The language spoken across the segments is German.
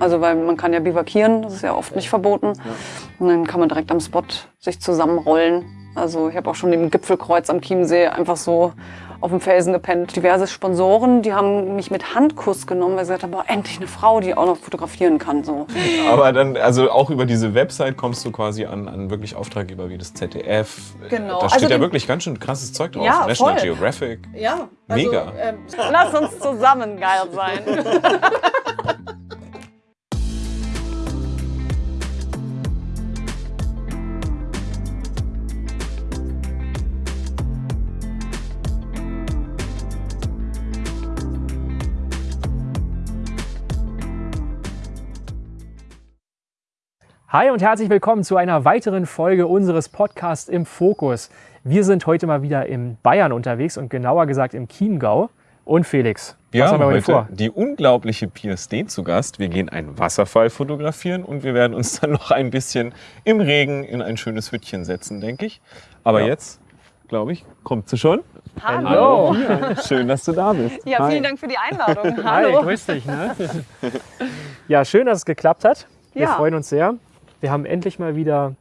Also weil man kann ja bivakieren, das ist ja oft nicht verboten. Und dann kann man direkt am Spot sich zusammenrollen. Also ich habe auch schon im Gipfelkreuz am Chiemsee einfach so auf dem Felsen gepennt. Diverse Sponsoren, die haben mich mit Handkuss genommen, weil sie gesagt haben, boah, endlich eine Frau, die auch noch fotografieren kann. So. Aber dann, also auch über diese Website kommst du quasi an, an wirklich Auftraggeber wie das ZDF. Genau. Da steht Also ja wirklich ganz schön krasses Zeug drauf. Ja, National voll. Geographic. Ja, Mega. ähm, lass uns zusammen geil sein. Hi und herzlich willkommen zu einer weiteren Folge unseres Podcasts im Fokus. Wir sind heute mal wieder in Bayern unterwegs und genauer gesagt im Chiemgau. Und Felix, Wir was haben wir heute vor? die unglaubliche Pia Steen zu Gast. Wir gehen einen Wasserfall fotografieren und wir werden uns dann noch ein bisschen im Regen in ein schönes Hüttchen setzen, denke ich. Aber Ja. jetzt, glaube ich, kommt sie schon. Hallo. Pia. Schön, dass du da bist. Ja, Hi. vielen Dank für die Einladung. Hi, Hallo. grüß dich. Ne? ja, schön, dass es geklappt hat. Wir Ja. freuen uns sehr. Wir haben endlich mal wieder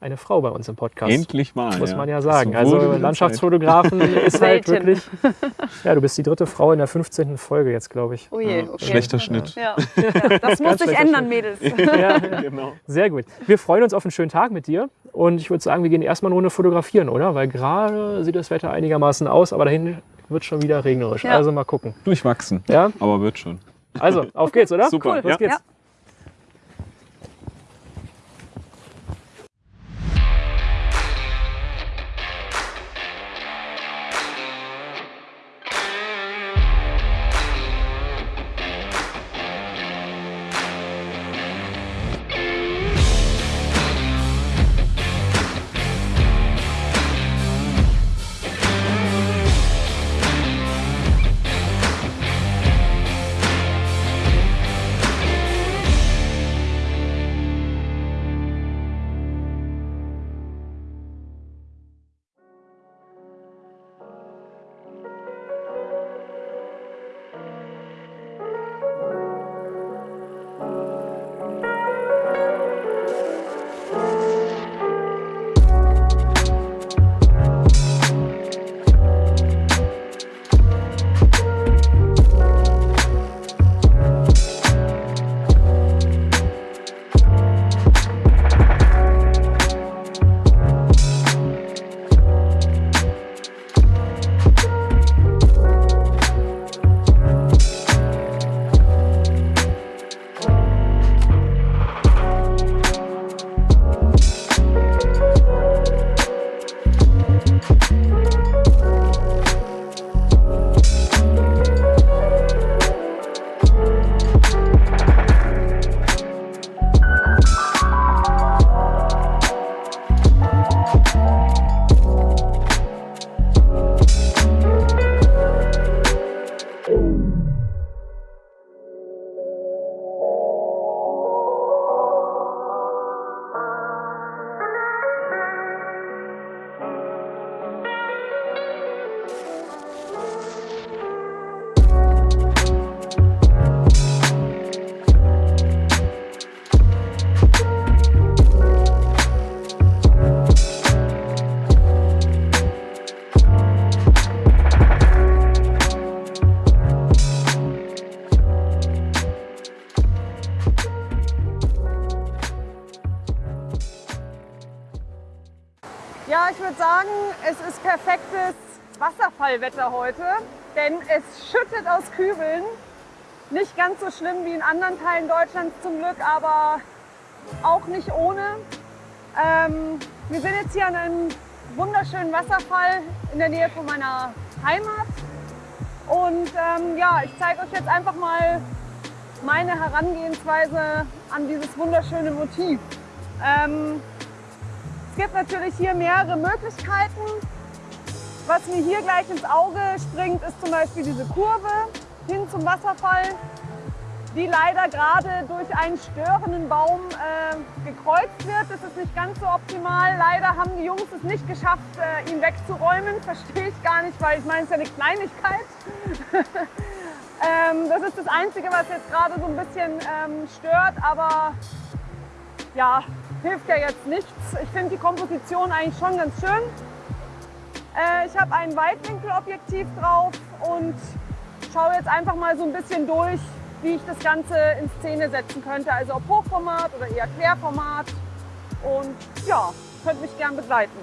eine Frau bei uns im Podcast. Endlich mal. Muss man ja sagen. So Also Landschaftsfotografen ist halt wirklich. Ja, du bist die dritte Frau in der 15. Folge jetzt, glaube ich. Oh je, okay. Schlechter Schnitt. Ja, ja, das muss sich ändern, Mädels. Ja, Genau. sehr gut. Wir freuen uns auf einen schönen Tag mit dir. Und ich würde sagen, wir gehen erstmal eine Runde fotografieren, oder? Weil gerade sieht das Wetter einigermaßen aus, aber dahin wird schon wieder regnerisch. Ja. Also mal gucken. Durchwachsen. Ja, Aber wird schon. also auf geht's, oder? Super, Cool, los ja. geht's. Wasserfallwetter heute, denn es schüttet aus Kübeln. Nicht ganz so schlimm wie in anderen Teilen Deutschlands zum Glück, aber auch nicht ohne. Ähm, wir sind jetzt hier an einem wunderschönen Wasserfall in der Nähe von meiner Heimat. Und ähm, ja, ich zeige euch jetzt einfach mal meine Herangehensweise an dieses wunderschöne Motiv. Ähm, es gibt natürlich hier mehrere Möglichkeiten. Was mir hier gleich ins Auge springt, ist zum Beispiel diese Kurve hin zum Wasserfall, die leider gerade durch einen störenden Baum äh, gekreuzt wird. Das ist nicht ganz so optimal. Leider haben die Jungs es nicht geschafft, äh, ihn wegzuräumen. Verstehe ich gar nicht, weil ich meine, es ist ja eine Kleinigkeit. Ähm, das ist das Einzige, was jetzt gerade so ein bisschen ähm, stört, aber ja, hilft ja jetzt nichts. Ich finde die Komposition eigentlich schon ganz schön. Äh, ich habe ein Weitwinkelobjektiv drauf und schaue jetzt einfach mal so ein bisschen durch, wie ich das Ganze in Szene setzen könnte. Also ob Hochformat oder eher Querformat. Und ja, könnt mich gern begleiten.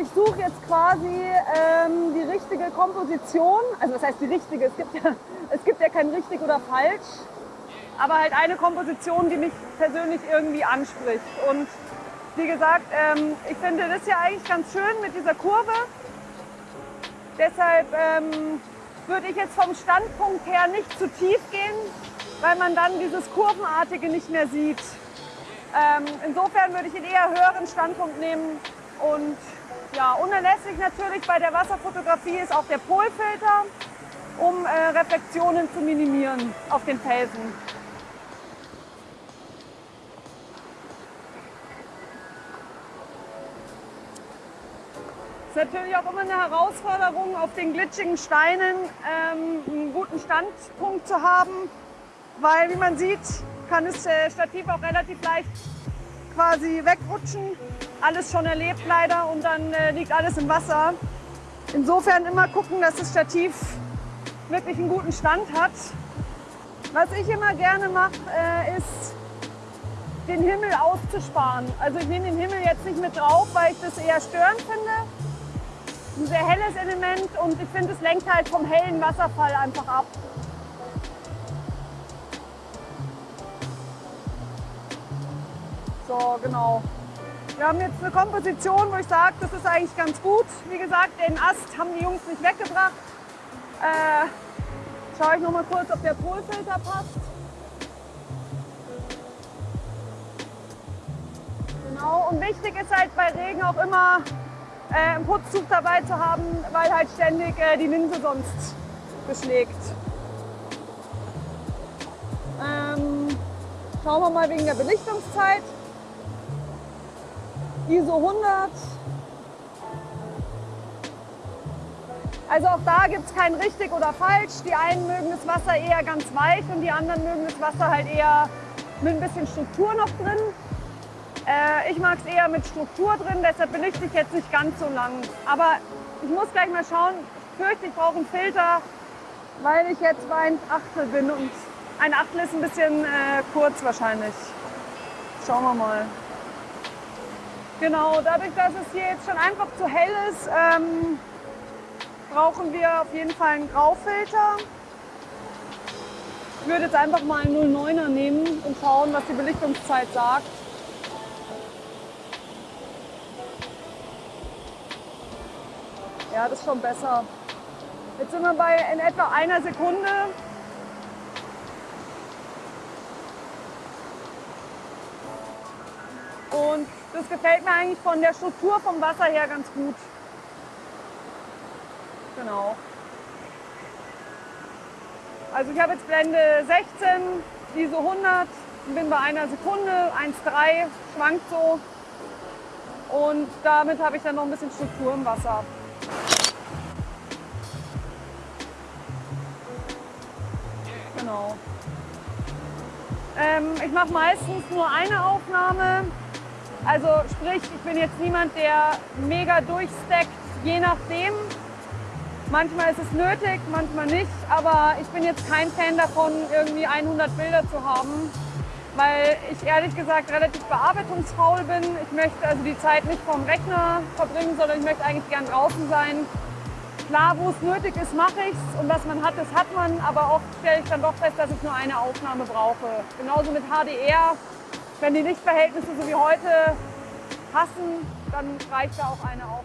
Ich suche jetzt quasi ähm, die richtige Komposition. Also das heißt die richtige, es gibt, ja, es gibt ja kein richtig oder falsch, aber halt eine Komposition, die mich persönlich irgendwie anspricht. Und wie gesagt, ähm, ich finde das ja eigentlich ganz schön mit dieser Kurve. Deshalb ähm, würde ich jetzt vom Standpunkt her nicht zu tief gehen, weil man dann dieses Kurvenartige nicht mehr sieht. Ähm, insofern würde ich einen eher höheren Standpunkt nehmen und ja, unerlässlich natürlich bei der Wasserfotografie ist auch der Polfilter, um äh, Reflexionen zu minimieren auf den Felsen. Ist natürlich auch immer eine Herausforderung, auf den glitschigen Steinen ähm, einen guten Standpunkt zu haben, weil wie man sieht, kann das äh, Stativ auch relativ leicht quasi wegrutschen. Alles schon erlebt leider und dann äh, liegt alles im Wasser. Insofern immer gucken, dass das Stativ wirklich einen guten Stand hat. Was ich immer gerne mache, äh, ist den Himmel auszusparen. Also ich nehme den Himmel jetzt nicht mit drauf, weil ich das eher störend finde. Ein sehr helles Element und ich finde, es lenkt halt vom hellen Wasserfall einfach ab. So, genau. Wir haben jetzt eine Komposition, wo ich sage, das ist eigentlich ganz gut. Wie gesagt, den Ast haben die Jungs nicht weggebracht. Äh, schaue ich noch mal kurz, ob der Polfilter passt. Genau, und wichtig ist halt bei Regen auch immer äh, ein Putztuch dabei zu haben, weil halt ständig äh, die Linse sonst beschlägt. Ähm, schauen wir mal wegen der Belichtungszeit. ISO 100. Also auch da gibt es kein richtig oder falsch. Die einen mögen das Wasser eher ganz weich und die anderen mögen das Wasser halt eher mit ein bisschen Struktur noch drin. Äh, ich mag es eher mit Struktur drin, deshalb belichte ich jetzt nicht ganz so lang. Aber ich muss gleich mal schauen, ich fürchte, ich brauche einen Filter, weil ich jetzt bei ein Achtel bin und ein Achtel ist ein bisschen äh, kurz wahrscheinlich. Schauen wir mal. Genau, dadurch, dass es hier jetzt schon einfach zu hell ist, ähm, brauchen wir auf jeden Fall einen Graufilter. Ich würde jetzt einfach mal einen 09er nehmen und schauen, was die Belichtungszeit sagt. Ja, das ist schon besser. Jetzt sind wir bei in etwa einer Sekunde. Und das gefällt mir eigentlich von der Struktur vom Wasser her ganz gut. Genau. Also ich habe jetzt Blende 16, ISO 100, bin bei einer Sekunde, 1,3, schwankt so. Und damit habe ich dann noch ein bisschen Struktur im Wasser. Genau. Ähm, ich mache meistens nur eine Aufnahme. Also sprich, ich bin jetzt niemand, der mega durchstackt, je nachdem. Manchmal ist es nötig, manchmal nicht, aber ich bin jetzt kein Fan davon, irgendwie 100 Bilder zu haben, weil ich ehrlich gesagt relativ bearbeitungsfaul bin. Ich möchte also die Zeit nicht vorm Rechner verbringen, sondern ich möchte eigentlich gern draußen sein. Klar, wo es nötig ist, mache ich es und was man hat, das hat man, aber oft stelle ich dann doch fest, dass ich nur eine Aufnahme brauche. Genauso mit HDR, wenn die Lichtverhältnisse so wie heute passen, dann reicht da auch eine Aufnahme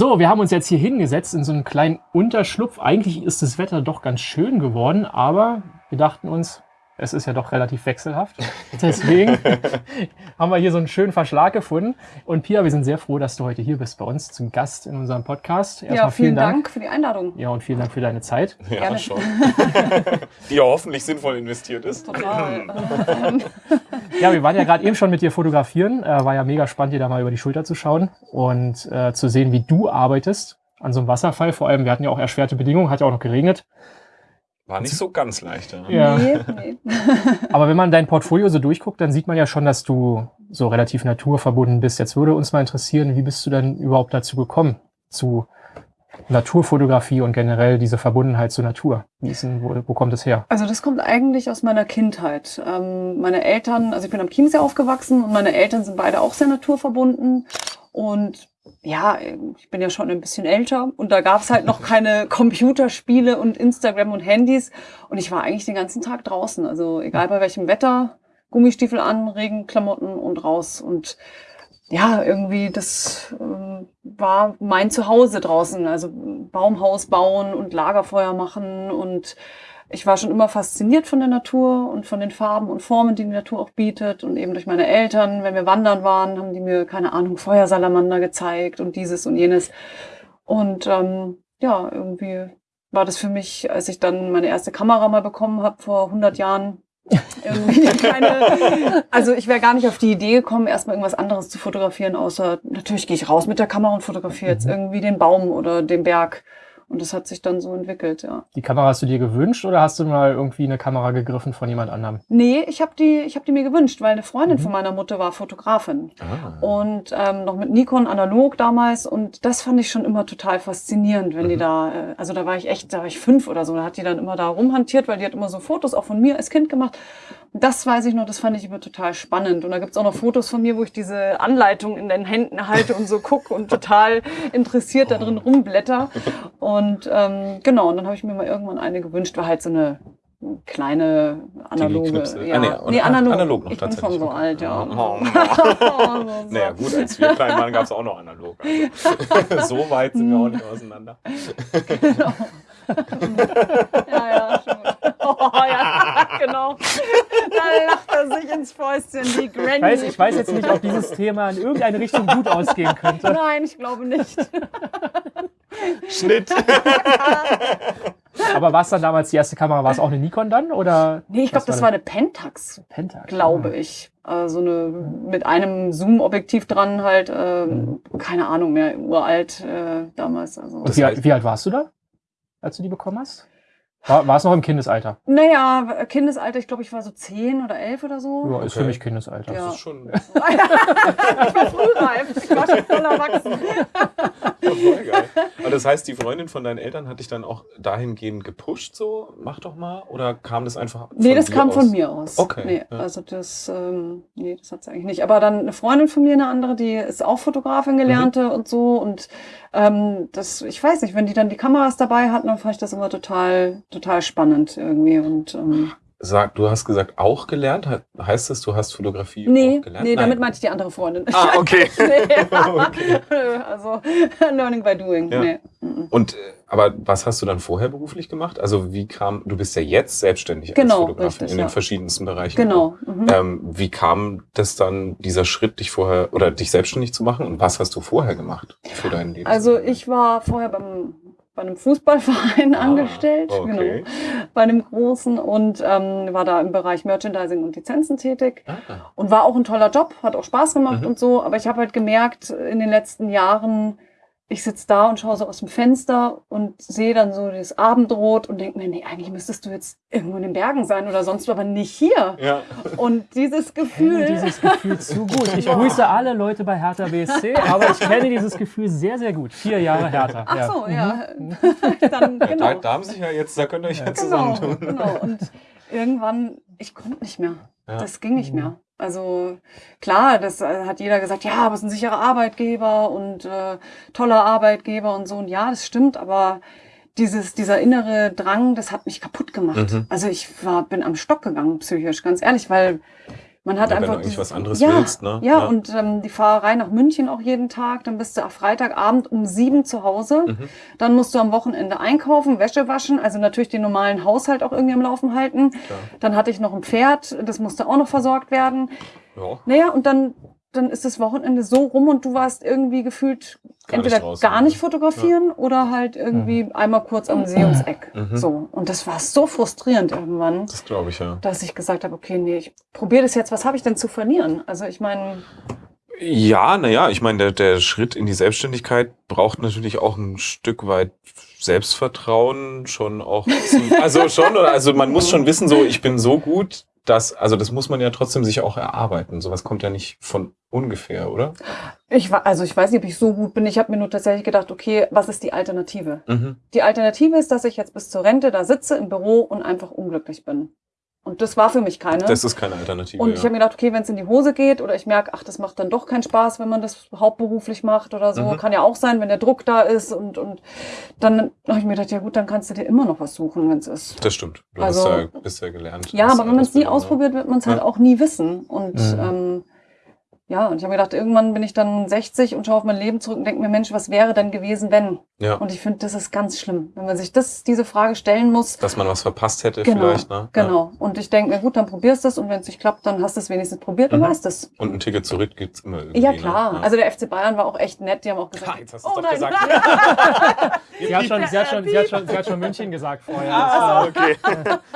So, wir haben uns jetzt hier hingesetzt in so einen kleinen Unterschlupf. Eigentlich ist das Wetter doch ganz schön geworden, aber wir dachten uns, es ist ja doch relativ wechselhaft. Deswegen haben wir hier so einen schönen Verschlag gefunden. Und Pia, wir sind sehr froh, dass du heute hier bist bei uns zum Gast in unserem Podcast. Erstmal ja, vielen, vielen Dank. Dank. für die Einladung. Ja, und vielen Dank für deine Zeit. Ja, Gerne. schon. die ja hoffentlich sinnvoll investiert ist. Total. ja, wir waren ja gerade eben schon mit dir fotografieren. Äh, war ja mega spannend, dir da mal über die Schulter zu schauen und äh, zu sehen, wie du arbeitest an so einem Wasserfall. Vor allem, wir hatten ja auch erschwerte Bedingungen, hat ja auch noch geregnet. War nicht so ganz leicht. Ja. Nee, nee. Aber wenn man dein Portfolio so durchguckt, dann sieht man ja schon, dass du so relativ naturverbunden bist. Jetzt würde uns mal interessieren, wie bist du denn überhaupt dazu gekommen, zu Naturfotografie und generell diese Verbundenheit zur Natur? Wie ist denn, wo, wo kommt es her? Also das kommt eigentlich aus meiner Kindheit. Ähm, meine Eltern, also ich bin am Chiemsee aufgewachsen und meine Eltern sind beide auch sehr naturverbunden. Und ja, ich bin ja schon ein bisschen älter und da gab es halt noch keine Computerspiele und Instagram und Handys und ich war eigentlich den ganzen Tag draußen. Also egal bei welchem Wetter, Gummistiefel an, Regenklamotten und raus und ja, irgendwie das äh, war mein Zuhause draußen. Also Baumhaus bauen und Lagerfeuer machen und ich war schon immer fasziniert von der Natur und von den Farben und Formen, die die Natur auch bietet. Und eben durch meine Eltern, wenn wir wandern waren, haben die mir, keine Ahnung, Feuersalamander gezeigt und dieses und jenes. Und ähm, ja, irgendwie war das für mich, als ich dann meine erste Kamera mal bekommen habe vor 100 Jahren, irgendwie keine, also ich wäre gar nicht auf die Idee gekommen, erstmal irgendwas anderes zu fotografieren, außer natürlich gehe ich raus mit der Kamera und fotografiere jetzt mhm. irgendwie den Baum oder den Berg. Und das hat sich dann so entwickelt, ja. Die Kamera hast du dir gewünscht oder hast du mal irgendwie eine Kamera gegriffen von jemand anderem? Nee, ich habe die, ich hab die mir gewünscht, weil eine Freundin mhm. von meiner Mutter war Fotografin. Ah. Und ähm, noch mit Nikon analog damals. Und das fand ich schon immer total faszinierend, wenn mhm. die da, äh, also da war ich echt, da war ich fünf oder so, da hat die dann immer da rumhantiert, weil die hat immer so Fotos auch von mir als Kind gemacht. Das weiß ich noch, das fand ich immer total spannend. Und da gibt's auch noch Fotos von mir, wo ich diese Anleitung in den Händen halte und so gucke und total interessiert da drin rumblätter. Und ähm, genau, und dann habe ich mir mal irgendwann eine gewünscht, war halt so eine kleine analoge. Ja. Ah, nee, nee, analog. analog noch ich bin schon so alt, ja. Oh, oh. naja, gut, als wir klein waren, gab es auch noch analog. Also, so weit sind wir auch nicht auseinander. genau. ja, ja, schon. Oh, ja, genau. Da lacht er sich ins Fäustchen, die Granny. Ich weiß, ich weiß jetzt nicht, ob dieses Thema in irgendeine Richtung gut ausgehen könnte. Nein, ich glaube nicht. Schnitt. Aber war es dann damals die erste Kamera? War es auch eine Nikon dann? Oder nee, ich glaube, das war eine Pentax. Pentax. Glaube ich. Also eine mit einem Zoom-Objektiv dran halt, äh, mhm. keine Ahnung mehr, uralt äh, damals. Also. Und wie, wie alt warst du da, als du die bekommen hast? War, war es noch im Kindesalter? Naja, Kindesalter, ich glaube, ich war so zehn oder elf oder so. Ja, ist okay. für mich Kindesalter. Das ja. ist schon. ich war frühreif, ich war schon voll erwachsen. voll geil. Aber das heißt, die Freundin von deinen Eltern hat dich dann auch dahingehend gepusht, so, mach doch mal? Oder kam das einfach von Nee, das kam aus? von mir aus. Okay. Nee, ja. also das, ähm, nee, das hat sie eigentlich nicht. Aber dann eine Freundin von mir, eine andere, die ist auch Fotografin gelernte mhm. und so und ähm, das, ich weiß nicht, wenn die dann die Kameras dabei hatten, dann fand ich das immer total, total spannend irgendwie. Und ähm, Sag, du hast gesagt, auch gelernt? Heißt das, du hast Fotografie nee, auch gelernt? Nee, damit meinte ich die andere Freundin. Ah, okay. nee, okay. Also Learning by Doing. Ja. Nee. Und äh, aber was hast du dann vorher beruflich gemacht? Also wie kam, du bist ja jetzt selbstständig genau, als Fotografin richtig, in den ja. verschiedensten Bereichen. Genau. Mhm. Ähm, wie kam das dann, dieser Schritt, dich vorher oder dich selbstständig zu machen? Und was hast du vorher gemacht für dein Leben? Also ich war vorher beim bei einem Fußballverein ah, angestellt, okay. genau, bei einem großen und ähm, war da im Bereich Merchandising und Lizenzen tätig ah. und war auch ein toller Job, hat auch Spaß gemacht mhm. und so, aber ich habe halt gemerkt in den letzten Jahren, ich sitze da und schaue so aus dem Fenster und sehe dann so das Abendrot und denke mir, nee, eigentlich müsstest du jetzt irgendwo in den Bergen sein oder sonst, aber nicht hier. Ja. Und dieses Gefühl. Ich kenne dieses Gefühl zu gut. Ich grüße alle Leute bei Hertha BSC, aber ich kenne dieses Gefühl sehr, sehr gut. Vier Jahre Hertha. Ach so, ja. Mhm. dann, genau. da, da, haben sich ja jetzt, da könnt ihr euch ja, ja genau, zusammentun. Genau. Und irgendwann, ich konnte nicht mehr. Ja. Das ging nicht mehr. Also klar, das äh, hat jeder gesagt, ja, aber es ist ein sicherer Arbeitgeber und äh, toller Arbeitgeber und so. Und ja, das stimmt, aber dieses, dieser innere Drang, das hat mich kaputt gemacht. Mhm. Also ich war, bin am Stock gegangen, psychisch, ganz ehrlich, weil Man hat Ja, wenn einfach du eigentlich was anderes ja, willst, ne? Ja, Ja. und ähm, die Fahrerei nach München auch jeden Tag. Dann bist du am Freitagabend um sieben zu Hause. Mhm. Dann musst du am Wochenende einkaufen, Wäsche waschen, also natürlich den normalen Haushalt auch irgendwie am Laufen halten. Klar. Dann hatte ich noch ein Pferd, das musste auch noch versorgt werden. Ja. Naja, und dann, dann ist das Wochenende so rum und du warst irgendwie gefühlt Gar nicht entweder draußen, gar nicht fotografieren oder halt irgendwie einmal kurz am See ums Eck. Mhm. So. Und das war so frustrierend irgendwann, Das glaube ich, ja. dass ich gesagt habe, okay, nee, ich probiere das jetzt, was habe ich denn zu verlieren? Also ich meine, Ja, naja, ich meine, der, der Schritt in die Selbstständigkeit braucht natürlich auch ein Stück weit Selbstvertrauen schon auch. Also schon, oder? Also man muss schon wissen, so ich bin so gut, dass, also das muss man ja trotzdem sich auch erarbeiten. Sowas kommt ja nicht von ungefähr, oder? ich war, also ich weiß nicht, ob ich so gut bin. Ich habe mir nur tatsächlich gedacht, okay, was ist die Alternative? Mhm. Die Alternative ist, dass ich jetzt bis zur Rente da sitze im Büro und einfach unglücklich bin. Und das war für mich keine. Das ist keine Alternative. Und ich ja. habe mir gedacht, okay, wenn es in die Hose geht oder ich merke, ach, das macht dann doch keinen Spaß, wenn man das hauptberuflich macht oder so, Mhm. kann ja auch sein, wenn der Druck da ist und, und dann habe ich mir gedacht, ja gut, dann kannst du dir immer noch was suchen, wenn es ist. das stimmt. Du Also- hast ja, bist ja gelernt. Ja, aber wenn man es nie ausprobiert, wird man es halt Ja. auch nie wissen. Und Mhm. ähm, ja, und ich habe mir gedacht, irgendwann bin ich dann 60 und schaue auf mein Leben zurück und denke mir, Mensch, was wäre denn gewesen, wenn? Ja, Und ich finde, das ist ganz schlimm, wenn man sich das, diese Frage stellen muss. dass man was verpasst hätte Genau, vielleicht. Ne? Ja. Genau. Und ich denke, na gut, dann probierst du es und wenn es nicht klappt, dann hast du es wenigstens probiert und Mhm. weißt es. Und ein Ticket zurück gibt's immer irgendwie. Ja, klar. Ne? Ja. Also der FC Bayern war auch echt nett. Die haben auch gesagt, Ha, jetzt hast oh doch nein, gesagt. Sie hat, schon, sie, hat schon, sie, hat schon, sie hat schon München gesagt vorher. Ah, okay.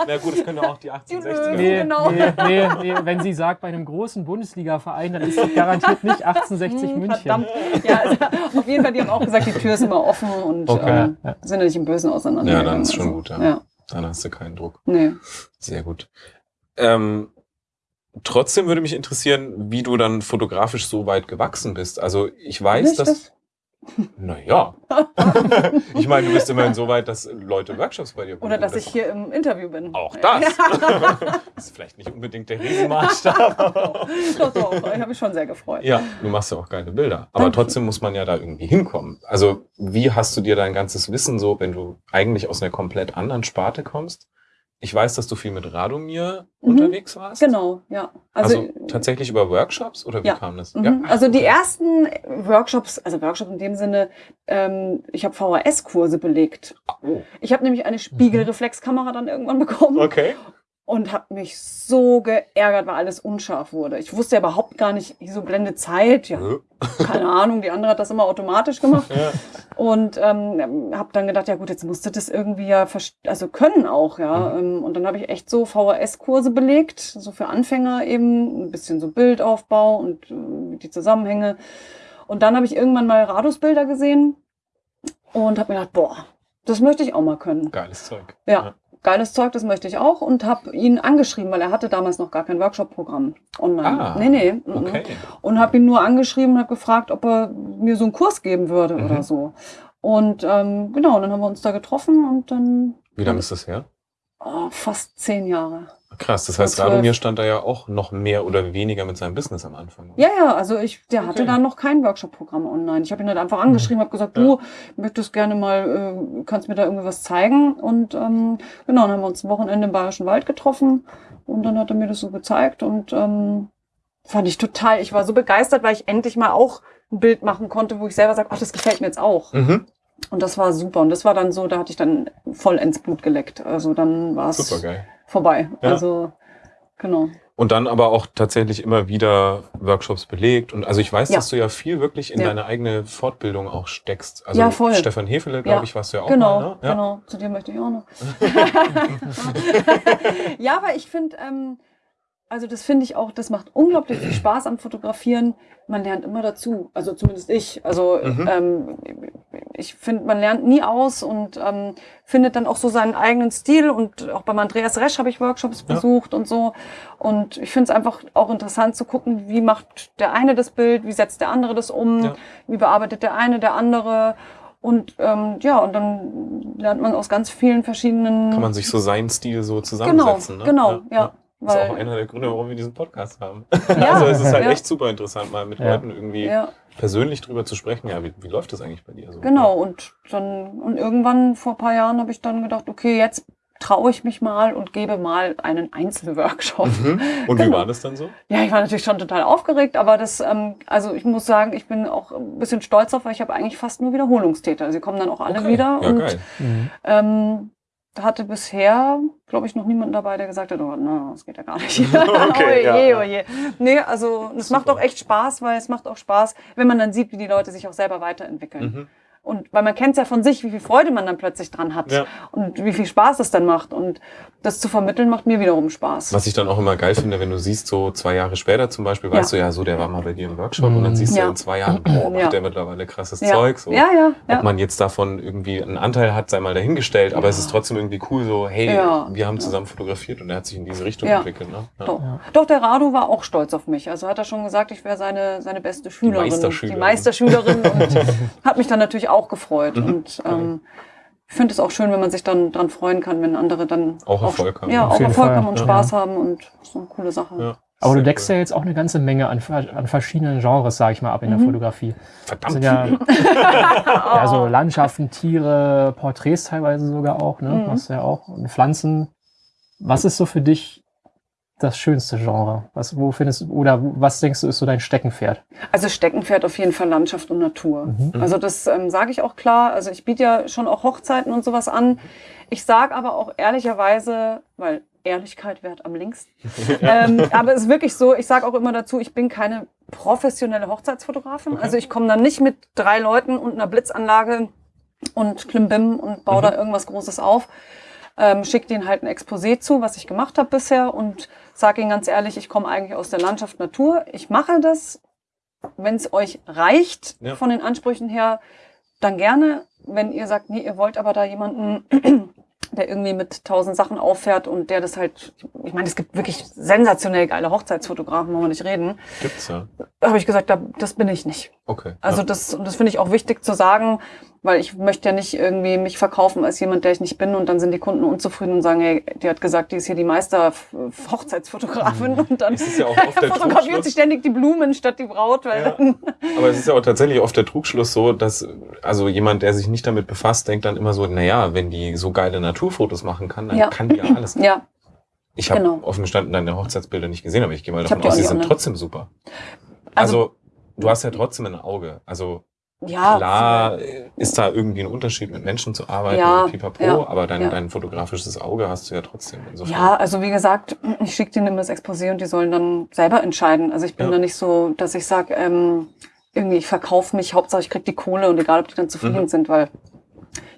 Na gut, das können auch die 1860er. Löwen. Nee, Genau. nee, nee, nee, wenn sie sagt, bei einem großen Bundesliga-Verein, dann ist garantiert nicht 1860 Hm, München. Verdammt. Ja, also, auf jeden Fall, die haben auch gesagt, die Tür ist immer offen und Okay. ähm, Ja. sind ja nicht im Bösen auseinander. Ja, dann ist schon gut, ja. ja. Dann hast du keinen Druck. Nee. Sehr gut. Ähm, trotzdem würde mich interessieren, wie du dann fotografisch so weit gewachsen bist. Also ich weiß, dass. das? Naja. ich meine, du bist immerhin so weit, dass Leute Workshops bei dir Oder buchen. dass Das- ich hier im Interview bin. Auch das. das ist vielleicht nicht unbedingt der Riesenmaßstab. doch, doch. Ich habe mich schon sehr gefreut. ja, du machst ja auch geile Bilder. Aber Danke. trotzdem muss man ja da irgendwie hinkommen. Also wie hast du dir dein ganzes Wissen so, wenn du eigentlich aus einer komplett anderen Sparte kommst? Ich weiß, dass du viel mit Radomir Mhm. unterwegs warst. Genau, ja. Also, Also, tatsächlich über Workshops oder wie Ja. kam das? Mhm. Also die ersten Workshops, also Workshops in dem Sinne, ähm, ich habe VHS-Kurse belegt. Oh, Ich habe nämlich eine Spiegelreflexkamera dann irgendwann bekommen okay. Und habe mich so geärgert, weil alles unscharf wurde. Ich wusste ja überhaupt gar nicht, so Blende Zeit, ja, keine Ahnung, die andere hat das immer automatisch gemacht. Ja. Und ähm, habe dann gedacht, ja gut, jetzt musst du das irgendwie ja, also können auch, ja. Mhm. Ähm, Und dann habe ich echt so VHS-Kurse belegt, so für Anfänger eben, ein bisschen so Bildaufbau und äh, die Zusammenhänge. Und dann habe ich irgendwann mal Radusbilder gesehen und habe mir gedacht, boah, das möchte ich auch mal können. Geiles Zeug. Ja, geiles Zeug, das möchte ich auch und habe ihn angeschrieben, weil er hatte damals noch gar kein Workshop-Programm online. Ah, nee, nee. mhm. Okay. Und habe ihn nur angeschrieben und habe gefragt, ob er mir so einen Kurs geben würde Mhm. oder so. Und ähm, genau, dann haben wir uns da getroffen und dann Wie lange ist das her? oh, fast zehn Jahre. Krass, das heißt. Radomir stand da ja auch noch mehr oder weniger mit seinem Business am Anfang. Ja, ja, also ich, der Okay. hatte da noch kein Workshop-Programm online. Ich habe ihn halt einfach angeschrieben, habe gesagt, Ja. du möchtest gerne mal, äh, kannst mir da irgendwie was zeigen. Und ähm, genau, dann haben wir uns ein Wochenende im Bayerischen Wald getroffen und dann hat er mir das so gezeigt und ähm, fand ich total, ich war so begeistert, weil ich endlich mal auch ein Bild machen konnte, wo ich selber sage, ach, das gefällt mir jetzt auch. Mhm. Und das war super. Und das war dann so, da hatte ich dann voll ins Blut geleckt. Also dann war es Super geil. Vorbei. Ja. Also genau. Und dann aber auch tatsächlich immer wieder Workshops belegt. Und also ich weiß, Ja. dass du ja viel wirklich in Ja. deine eigene Fortbildung auch steckst. Also Ja, voll. Stefan Hefele, glaube ich, warst du ja auch genau, mal. Ne? Ja. genau. Zu dir möchte ich auch noch. ja, aber ich finde, ähm, also das finde ich auch, das macht unglaublich viel Spaß am Fotografieren. Man lernt immer dazu. Also zumindest ich. Also Mhm. ähm, ich finde, man lernt nie aus und ähm, findet dann auch so seinen eigenen Stil. Und auch beim Andreas Resch habe ich Workshops Ja. besucht und so. Und ich finde es einfach auch interessant zu gucken, wie macht der eine das Bild, wie setzt der andere das um, Ja. wie bearbeitet der eine, der andere. Und ähm, ja, und dann lernt man aus ganz vielen verschiedenen. Kann man sich so seinen Stil so genau, zusammensetzen. ne? genau, ja. Das ist auch einer der Gründe, warum wir diesen Podcast haben. ja, also es ist halt ja, echt super interessant, mal mit Ja. Leuten irgendwie ja, persönlich drüber zu sprechen. Ja, wie, wie läuft das eigentlich bei dir so? genau. Und dann und irgendwann vor ein paar Jahren habe ich dann gedacht, okay, jetzt traue ich mich mal und gebe mal einen Einzelworkshop. Mhm. Und wie Genau. war das dann so? Ja, ich war natürlich schon total aufgeregt, aber das, ähm, also ich muss sagen, ich bin auch ein bisschen stolz drauf, weil ich habe eigentlich fast nur Wiederholungstäter. Sie kommen dann auch alle Okay. wieder Ja, und geil. Mhm. ähm, hatte bisher, glaube ich, noch niemanden dabei, der gesagt hat, oh, no, das geht ja gar nicht. Okay, oh ja, je, ja. oh je. Nee, also es macht auch echt Spaß, weil es macht auch Spaß, wenn man dann sieht, wie die Leute sich auch selber weiterentwickeln. Mhm. Und weil man kennt es ja von sich, wie viel Freude man dann plötzlich dran hat Ja. und wie viel Spaß es dann macht. Und das zu vermitteln macht mir wiederum Spaß. Was ich dann auch immer geil finde, wenn du siehst, so zwei Jahre später zum Beispiel, weißt du ja, so der war mal bei dir im Workshop und dann siehst du Ja. in zwei Jahren, boah, macht Ja. der mittlerweile krasses ja. Zeug. So. ja, ja, ja. Ob man jetzt davon irgendwie einen Anteil hat, sei mal dahingestellt, aber es ist trotzdem irgendwie cool, so, hey, Ja. wir haben zusammen fotografiert und er hat sich in diese Richtung Ja. entwickelt. Ne? Ja. Doch. Doch, der Rado war auch stolz auf mich. Also hat er schon gesagt, ich wäre seine, seine beste Schülerin. Meisterschülerin. Die Meisterschülerin und hat mich dann natürlich auch gefreut. Mhm. Und ähm, ich finde es auch schön, wenn man sich dann dran freuen kann, wenn andere dann Auch Erfolg haben. Ja, Auf auch Erfolg Fall. haben und Ja. Spaß haben und ist eine coole Sache. Ja. Aber du deckst cool. ja jetzt auch eine ganze Menge an, an verschiedenen Genres, sage ich mal, ab in der Mhm. Fotografie. Das Verdammt. sind ja, ja so Landschaften, Tiere, Porträts teilweise sogar auch, ne? Mhm. Machst du ja auch. Und Pflanzen. Was ist so für dich das schönste Genre? Was, wo findest du, oder was denkst du, ist so dein Steckenpferd? Also Steckenpferd auf jeden Fall Landschaft und Natur. Mhm. Also das ähm, sage ich auch klar. Also ich biete ja schon auch Hochzeiten und sowas an. Ich sage aber auch ehrlicherweise, weil Ehrlichkeit währt am längsten. ähm, aber es ist wirklich so, ich sage auch immer dazu, ich bin keine professionelle Hochzeitsfotografin. Okay. Also ich komme dann nicht mit drei Leuten und einer Blitzanlage und Klimbim und baue Mhm. da irgendwas Großes auf. Ähm, schicke denen halt ein Exposé zu, was ich gemacht habe bisher und sage ihnen ganz ehrlich, ich komme eigentlich aus der Landschaft Natur. Ich mache das, wenn es euch reicht Ja. von den Ansprüchen her, dann gerne. Wenn ihr sagt, nee, ihr wollt aber da jemanden, der irgendwie mit tausend Sachen auffährt und der das halt, ich meine, es gibt wirklich sensationell geile Hochzeitsfotografen, wollen wir nicht reden. Gibt's ja. Habe ich gesagt, da, das bin ich nicht. Okay. Also ja. das, das finde ich auch wichtig zu sagen, weil ich möchte ja nicht irgendwie mich verkaufen als jemand, der ich nicht bin und dann sind die Kunden unzufrieden und sagen, hey, die hat gesagt, die ist hier die Meister Hochzeitsfotografin und dann ja fotografiert sie ständig die Blumen statt die Braut, weil Ja. Aber es ist ja auch tatsächlich oft der Trugschluss so, dass also jemand, der sich nicht damit befasst, denkt dann immer so, naja, wenn die so geile Naturfotos machen kann, dann Ja. kann die ja alles. ja, Ich habe Genau. offen gestanden deine Hochzeitsbilder nicht gesehen, aber ich gehe mal davon aus, sie sind trotzdem super. Also- Also, du hast ja trotzdem ein Auge. Also ja, klar ist da irgendwie ein Unterschied, mit Menschen zu arbeiten, Ja, pipapo, ja, aber dein, ja. dein fotografisches Auge hast du ja trotzdem. Insofern. Ja, also wie gesagt, ich schicke denen immer das Exposé und die sollen dann selber entscheiden. Also ich bin Ja. da nicht so, dass ich sage, ähm, irgendwie ich verkaufe mich, Hauptsache ich krieg die Kohle und egal, ob die dann zufrieden Mhm. sind, weil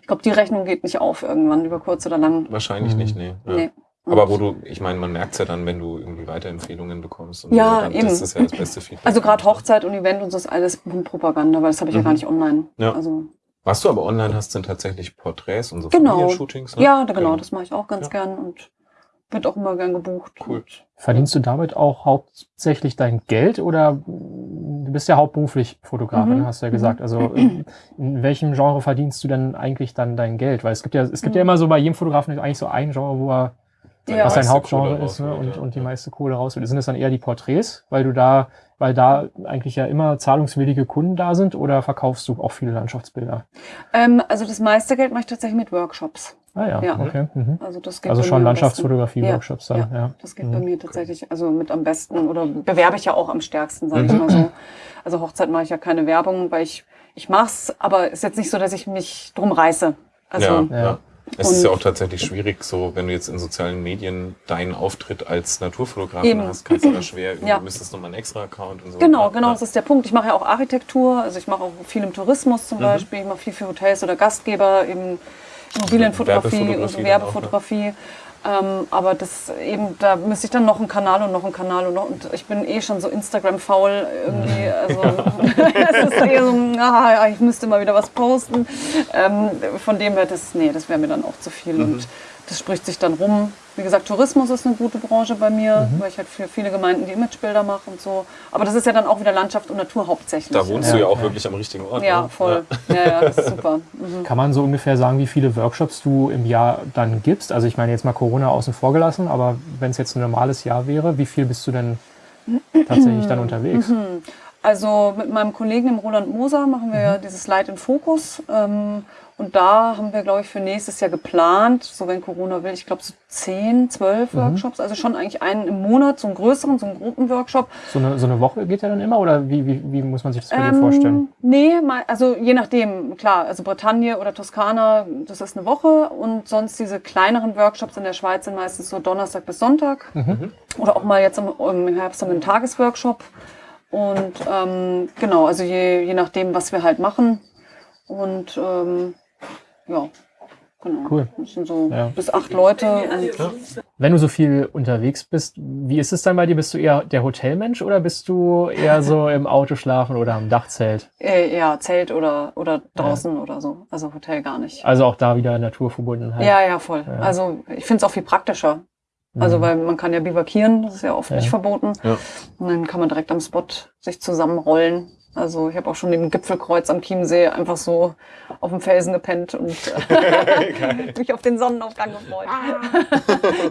ich glaube, die Rechnung geht nicht auf irgendwann, über kurz oder lang. Wahrscheinlich Mhm. nicht, nee. Ja. Nee. Aber wo du, ich meine, man merkt's ja dann, wenn du irgendwie Weiterempfehlungen bekommst. Und Ja, dann, eben. Das ist ja das beste Feedback. Also gerade Hochzeit und Event und so ist alles Propaganda, weil das habe ich ja Mhm. gar nicht online. Ja. Also Was du aber online hast, sind tatsächlich Porträts und so Genau. Familienshootings. Ne? ja, genau, das mache ich auch ganz Ja. gern und wird auch immer gern gebucht. Cool. Verdienst du damit auch hauptsächlich dein Geld oder du bist ja hauptberuflich Fotografin, Mhm. hast du ja gesagt. Also in, in welchem Genre verdienst du denn eigentlich dann dein Geld? Weil es gibt ja, es gibt ja immer so bei jedem Fotografen eigentlich so ein Genre, wo er Ja. was sein meiste Hauptgenre Kohle ist ne? und, ja. und die meiste Kohle rausholt. Sind es dann eher die Porträts, weil du da, weil da eigentlich ja immer zahlungswillige Kunden da sind oder verkaufst du auch viele Landschaftsbilder? Ähm, also das meiste Geld mache ich tatsächlich mit Workshops. Ah ja, Ja. okay. Mhm. Also das geht Also bei schon. Landschaftsfotografie-Workshops dann, Ja, ja. Das geht Mhm. bei mir tatsächlich also mit am besten oder bewerbe ich ja auch am stärksten, sage ich Mhm. mal so. Also Hochzeit mache ich ja keine Werbung, weil ich ich mach's, aber ist jetzt nicht so, dass ich mich drum reiße. Also ja, Ja. Es ist Und- ja auch tatsächlich schwierig, so wenn du jetzt in sozialen Medien deinen Auftritt als Naturfotografin Eben. hast, kannst du da schwer, Ja. du müsstest nochmal einen extra Account und so. Genau, genau, das ist der Punkt. Ich mache ja auch Architektur, also ich mache auch viel im Tourismus zum Mhm. Beispiel, ich mache viel für Hotels oder Gastgeber, eben Immobilienfotografie und Werbefotografie so dann Werbefotografie. Ähm, aber das eben, da müsste ich dann noch einen Kanal und noch einen Kanal und noch, und ich bin eh schon so Instagram-faul irgendwie, also es ist eher so, ah, ich müsste mal wieder was posten. Ähm, von dem her, das, nee, das wäre mir dann auch zu viel Mhm. und das spricht sich dann rum. Wie gesagt, Tourismus ist eine gute Branche bei mir, Mhm. weil ich halt für viele Gemeinden die Imagebilder mache und so. Aber das ist ja dann auch wieder Landschaft und Natur hauptsächlich. Da wohnst Ja, du ja auch ja. wirklich am richtigen Ort. Ja, ne? voll. Ja, ja, das ist super. Mhm. Kann man so ungefähr sagen, wie viele Workshops du im Jahr dann gibst? Also ich meine jetzt mal Corona außen vor gelassen, aber wenn es jetzt ein normales Jahr wäre, wie viel bist du denn tatsächlich dann unterwegs? Mhm. Also mit meinem Kollegen, dem Roland Moser, machen wir ja dieses Light in Focus. Ähm, und da haben wir, glaube ich, für nächstes Jahr geplant, so wenn Corona will, ich glaube so 10, 12 Workshops. Also schon eigentlich einen im Monat, so einen größeren, so einen Gruppenworkshop. So eine, so eine Woche geht ja dann immer oder wie, wie, wie muss man sich das bei dir Ähm, vorstellen? Nee, mal, also je nachdem, klar, also Bretagne oder Toskana, das ist eine Woche und sonst diese kleineren Workshops in der Schweiz sind meistens so Donnerstag bis Sonntag Mhm. oder auch mal jetzt im, im Herbst haben wir einen Tagesworkshop und ähm, genau, also je, je nachdem, was wir halt machen und ähm, ja, genau. Cool. Das sind so Ja. bis acht Leute und Wenn du so viel unterwegs bist, wie ist es dann bei dir? Bist du eher der Hotelmensch oder bist du eher so im Auto schlafen oder am Dachzelt? äh, ja, Zelt oder, oder draußen oder so, also Hotel gar nicht. Also auch da wieder Naturverbundenheit. Ja, ja, voll. Ja. Also ich finde es auch viel praktischer. Also Mhm. weil man kann ja bivakieren, das ist ja oft Ja. nicht verboten. Ja. Und dann kann man direkt am Spot sich zusammenrollen. Also ich habe auch schon dem Gipfelkreuz am Chiemsee einfach so auf dem Felsen gepennt und äh, mich auf den Sonnenaufgang gefreut.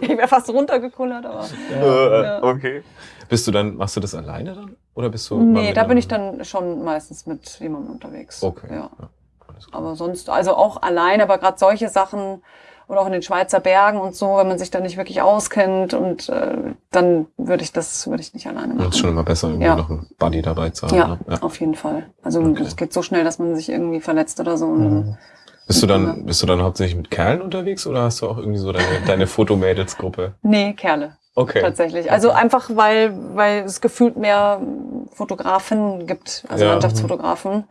ich wäre fast runtergekullert, aber Äh, Ja. Okay. Bist du dann, machst du das alleine dann? Oder bist du. nee, da bin ich dann schon meistens mit jemandem unterwegs. Okay. Ja. klar. Aber sonst, also auch allein, aber gerade solche Sachen oder auch in den Schweizer Bergen und so, wenn man sich da nicht wirklich auskennt und äh, dann würde ich das würde ich nicht alleine Das ist machen. schon immer besser, irgendwie Ja. noch einen Buddy dabei zu haben. Ja, Ne? ja. auf jeden Fall. Also Okay. es geht so schnell, dass man sich irgendwie verletzt oder so. Mhm. Bist du dann, bist du dann hauptsächlich mit Kerlen unterwegs oder hast du auch irgendwie so deine, deine Fotomädels-Gruppe? Nee, Kerle Okay. tatsächlich. Also einfach weil weil es gefühlt mehr Fotografen gibt, also Ja. Landschaftsfotografen.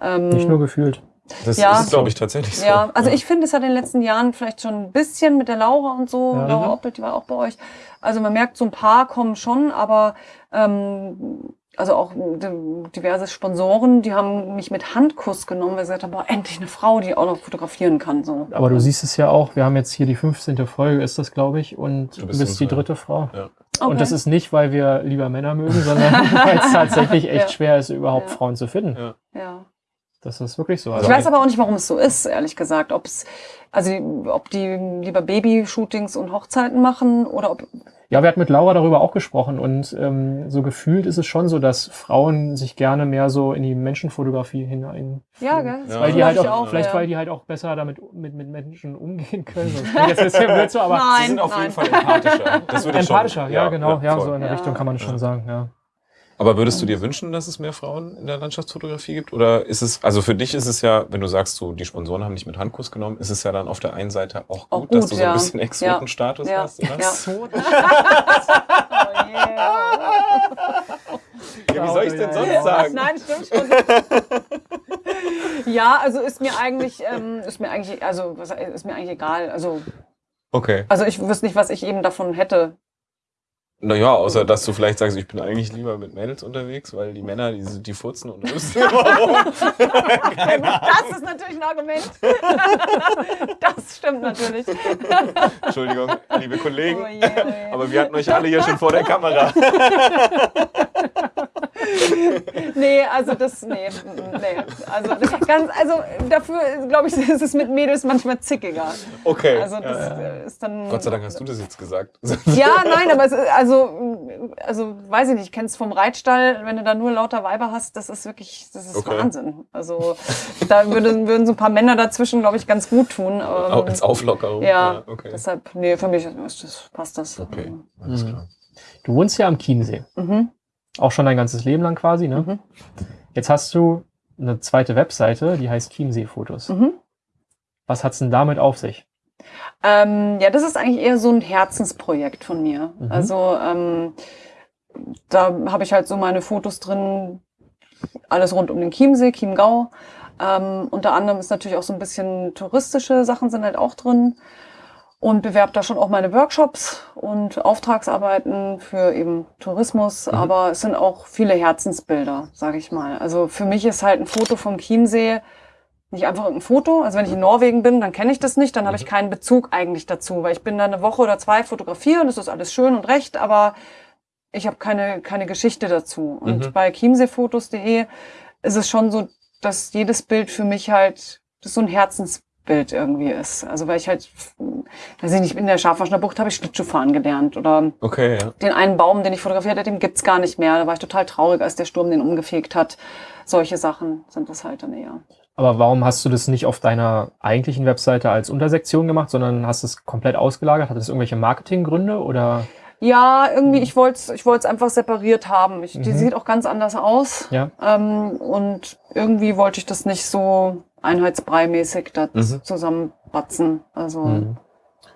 Ähm, Nicht nur gefühlt. Das Ja. ist, glaube ich, tatsächlich so. Ja, also ich finde, es hat in den letzten Jahren vielleicht schon ein bisschen mit der Laura und so, Ja. Laura. Oppelt, die war auch bei euch. Also man merkt, so ein paar kommen schon, aber ähm, also auch di- diverse Sponsoren, die haben mich mit Handkuss genommen, weil sie gesagt haben, boah, endlich eine Frau, die auch noch fotografieren kann. So. Aber du siehst es ja auch, wir haben jetzt hier die 15. Folge, ist das, glaube ich, und Du bist bist, die dritte Frau. Ja. Okay. Und das ist nicht, weil wir lieber Männer mögen, sondern weil es tatsächlich echt Ja. schwer ist, überhaupt Ja. Frauen zu finden. Ja. Ja. Das ist wirklich so. Ich Also, weiß aber auch nicht, warum es so ist, ehrlich gesagt. Ob es, also ob die lieber Babyshootings und Hochzeiten machen oder ob. ja, wir hatten mit Laura darüber auch gesprochen und ähm, so gefühlt ist es schon so, dass Frauen sich gerne mehr so in die Menschenfotografie hinein. Ja, gell? Das Ja. Weil die halt ich auch, vielleicht ja. weil die halt auch besser damit mit, mit Menschen umgehen können. Jetzt ein bisschen blöd so, aber Nein. Sie sind auf jeden Fall empathischer. Das würde ich empathischer, schon, ja, genau, ja, voll. so in der Ja. Richtung kann man schon Ja. sagen, ja. Aber würdest du dir wünschen, dass es mehr Frauen in der Landschaftsfotografie gibt? Oder ist es, also für dich ist es ja, wenn du sagst, so, die Sponsoren haben dich mit Handkuss genommen, ist es ja dann auf der einen Seite auch gut, Auch dass gut, du so ein ja. bisschen Exotenstatus Ja. hast, oder? Ja. Oh, yeah. Ja, wie soll ich denn Ja, sonst ja. sagen? Nein, stimmt schon. ja, also ist mir eigentlich, ähm, ist mir eigentlich, also ist mir eigentlich egal. Also, Okay. also ich wüsste nicht, was ich eben davon hätte. Naja, außer dass du vielleicht sagst, ich bin eigentlich lieber mit Mädels unterwegs, weil die Männer, die, sind- die furzen und rüsten immer rum. Das ist natürlich ein Argument. Das stimmt natürlich. Entschuldigung, liebe Kollegen. Oh je, oh je. Aber wir hatten euch alle hier schon vor der Kamera. Nee, also das, nee, nee. Also, ganz, also dafür, glaube ich, ist es mit Mädels manchmal zickiger. Okay. Also das äh, ist dann. Gott sei Dank hast du das jetzt gesagt. Ja, nein, aber es, ist- also, also weiß ich nicht, ich kenn's vom Reitstall, wenn du da nur lauter Weiber hast, das ist wirklich, das ist Okay. Wahnsinn. Also da würden, würden so ein paar Männer dazwischen, glaube ich, ganz gut tun. Ähm, Als Auflockerung. ja, okay. deshalb, nee, für mich ist das, passt das. Okay, alles Mhm. klar. Du wohnst ja am Chiemsee. Mhm. Auch schon dein ganzes Leben lang quasi, ne? Mhm. Jetzt hast du eine zweite Webseite, die heißt Chiemsee-Fotos. Mhm. Was hat's denn damit auf sich? Ähm, ja, das ist eigentlich eher so ein Herzensprojekt von mir. Mhm. Also ähm, da habe ich halt so meine Fotos drin, alles rund um den Chiemsee, Chiemgau. Ähm, unter anderem ist natürlich auch so ein bisschen touristische Sachen sind halt auch drin und bewerbe da schon auch meine Workshops und Auftragsarbeiten für eben Tourismus, Mhm. aber es sind auch viele Herzensbilder, sage ich mal. Also für mich ist halt ein Foto vom Chiemsee nicht einfach irgendein Foto. Also wenn ich in Norwegen bin, dann kenne ich das nicht, dann habe ich Mhm. keinen Bezug eigentlich dazu, weil ich bin da eine Woche oder zwei fotografieren, das ist alles schön und recht, aber ich habe keine, keine Geschichte dazu. Und Mhm. bei chiemseefotos.de ist es schon so, dass jedes Bild für mich halt, das ist so ein Herzensbild Bild irgendwie ist. Also weil ich halt, weiß ich nicht, in der Schafwaschner Bucht habe ich Schlittschuhfahren gelernt oder Okay, ja. den einen Baum, den ich fotografiert hatte, den gibt's gar nicht mehr. Da war ich total traurig, als der Sturm den umgefegt hat. Solche Sachen sind das halt dann eher. Aber warum hast du das nicht auf deiner eigentlichen Webseite als Untersektion gemacht, sondern hast es komplett ausgelagert? Hat das irgendwelche Marketinggründe oder? Ja, irgendwie, ich wollte es ich wollt's einfach separiert haben. Ich, Die Mhm. sieht auch ganz anders aus. Ja. Ähm, und irgendwie wollte ich das nicht so einheitsbrei-mäßig da Mhm. zusammenbatzen. Also, Mhm.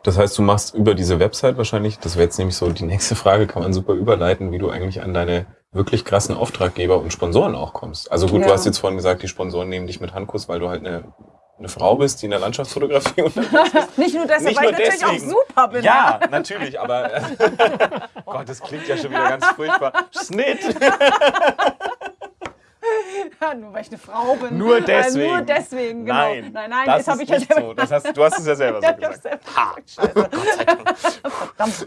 Das heißt, du machst über diese Website wahrscheinlich, das wäre jetzt nämlich so die nächste Frage, kann man super überleiten, wie du eigentlich an deine wirklich krassen Auftraggeber und Sponsoren auch kommst. Also gut, du Ja. hast jetzt vorhin gesagt, die Sponsoren nehmen dich mit Handkuss, weil du halt eine, eine Frau bist, die in der Landschaftsfotografie unterwegs ist. nicht nur deshalb, Nicht weil nur ich natürlich deswegen. auch super bin. Ja, natürlich, aber Gott, das klingt ja schon wieder ganz furchtbar. Schnitt! Nur weil ich eine Frau bin. Nur Ja, deswegen. nur deswegen, genau. Nein, nein, nein das, das, habe ich ja nicht selber so. Das hast, du hast es ja selber so gesagt. gesagt. Scheiße. Verdammt.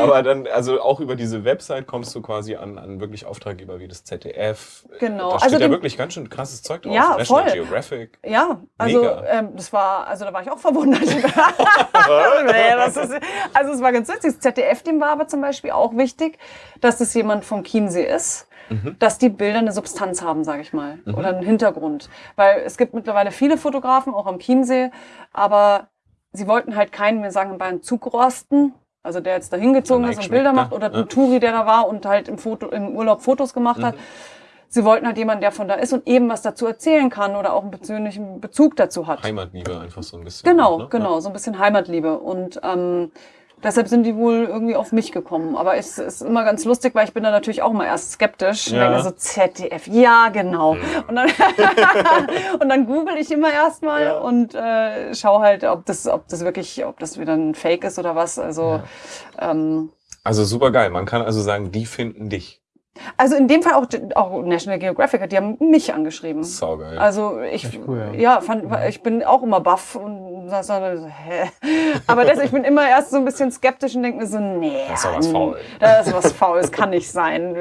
Aber dann, also auch über diese Website kommst du quasi an, an wirklich Auftraggeber wie das ZDF. Genau. Da steht Also ja den- wirklich ganz schön krasses Zeug drauf. Ja, National voll. Geographic. Ja, also ähm, das war, also da war ich auch verwundert. das ist, also es war ganz witzig. Das ZDF, dem war aber zum Beispiel auch wichtig, dass es jemand vom Chiemsee ist, Mhm. dass die Bilder eine Substanz haben, sage ich mal, oder einen Hintergrund. Weil es gibt mittlerweile viele Fotografen, auch am Chiemsee, aber sie wollten halt keinen, wir sagen Bayern, Zugrosten. Also der jetzt da hingezogen ist und Bilder Eichschmecker, macht oder ein Touri, der da war und halt im, Foto, im Urlaub Fotos gemacht hat. Sie wollten halt jemanden, der von da ist und eben was dazu erzählen kann oder auch einen persönlichen Bezug dazu hat. Heimatliebe einfach so ein bisschen. Genau, ne? genau, so ein bisschen Heimatliebe. Und ähm, deshalb sind die wohl irgendwie auf mich gekommen. Aber es ist immer ganz lustig, weil ich bin da natürlich auch mal erst skeptisch. Ja. Denke so, ZDF, ja, genau. Und dann, und dann google ich immer erstmal Ja. und äh, schaue halt, ob das, ob das wirklich, ob das wieder ein Fake ist oder was. Also, ähm, Also super geil. Man kann also sagen, die finden dich. Also in dem Fall auch, auch National Geographic, die haben mich angeschrieben. Saugeil. Also ich, cool, ja. ja, fand, ich bin auch immer baff und das so, hä? Aber das, ich bin immer erst so ein bisschen skeptisch und denke mir so, nee, Da ist doch was faul. Da ist was faul, das kann nicht sein.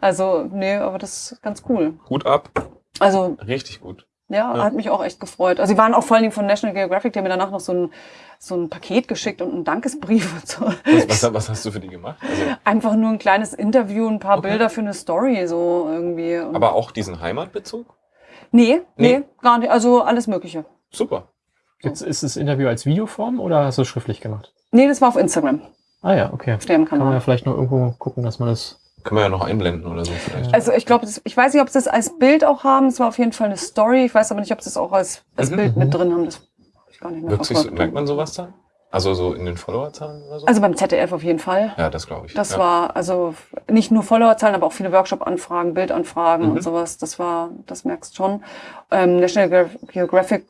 Also, nee, aber das ist ganz cool. Hut ab. Also, Richtig gut. Ja, Ja. hat mich auch echt gefreut. Also, sie waren auch vor allen Dingen von National Geographic, die haben mir danach noch so ein, so ein Paket geschickt und einen Dankesbrief und so. Was, was, was hast du für die gemacht? Also, Einfach nur ein kleines Interview, ein paar Okay. Bilder für eine Story, so irgendwie. Und aber auch diesen Heimatbezug? nee, nee, Nee. gar nicht. Also, alles Mögliche. Super. Jetzt ist das Interview als Videoform oder hast du es schriftlich gemacht? Nee, das war auf Instagram, Ah ja, okay. auf dem Kann man ja vielleicht noch irgendwo gucken, dass man das. Können wir ja noch einblenden oder so vielleicht. Also ich glaube, ich weiß nicht, ob sie das als Bild auch haben. Es war auf jeden Fall eine Story. Ich weiß aber nicht, ob sie es auch als, als Mhm. Bild mit drin haben. Das ich gar nicht mehr so, merkt man sowas dann? Also so in den Followerzahlen oder so? Also beim ZDF auf jeden Fall. ja, das glaube ich. Das ja. war also nicht nur Followerzahlen, aber auch viele Workshop-Anfragen, Bildanfragen Mhm. und sowas. Das war, das merkst schon. Ähm, National Ge- Geographic,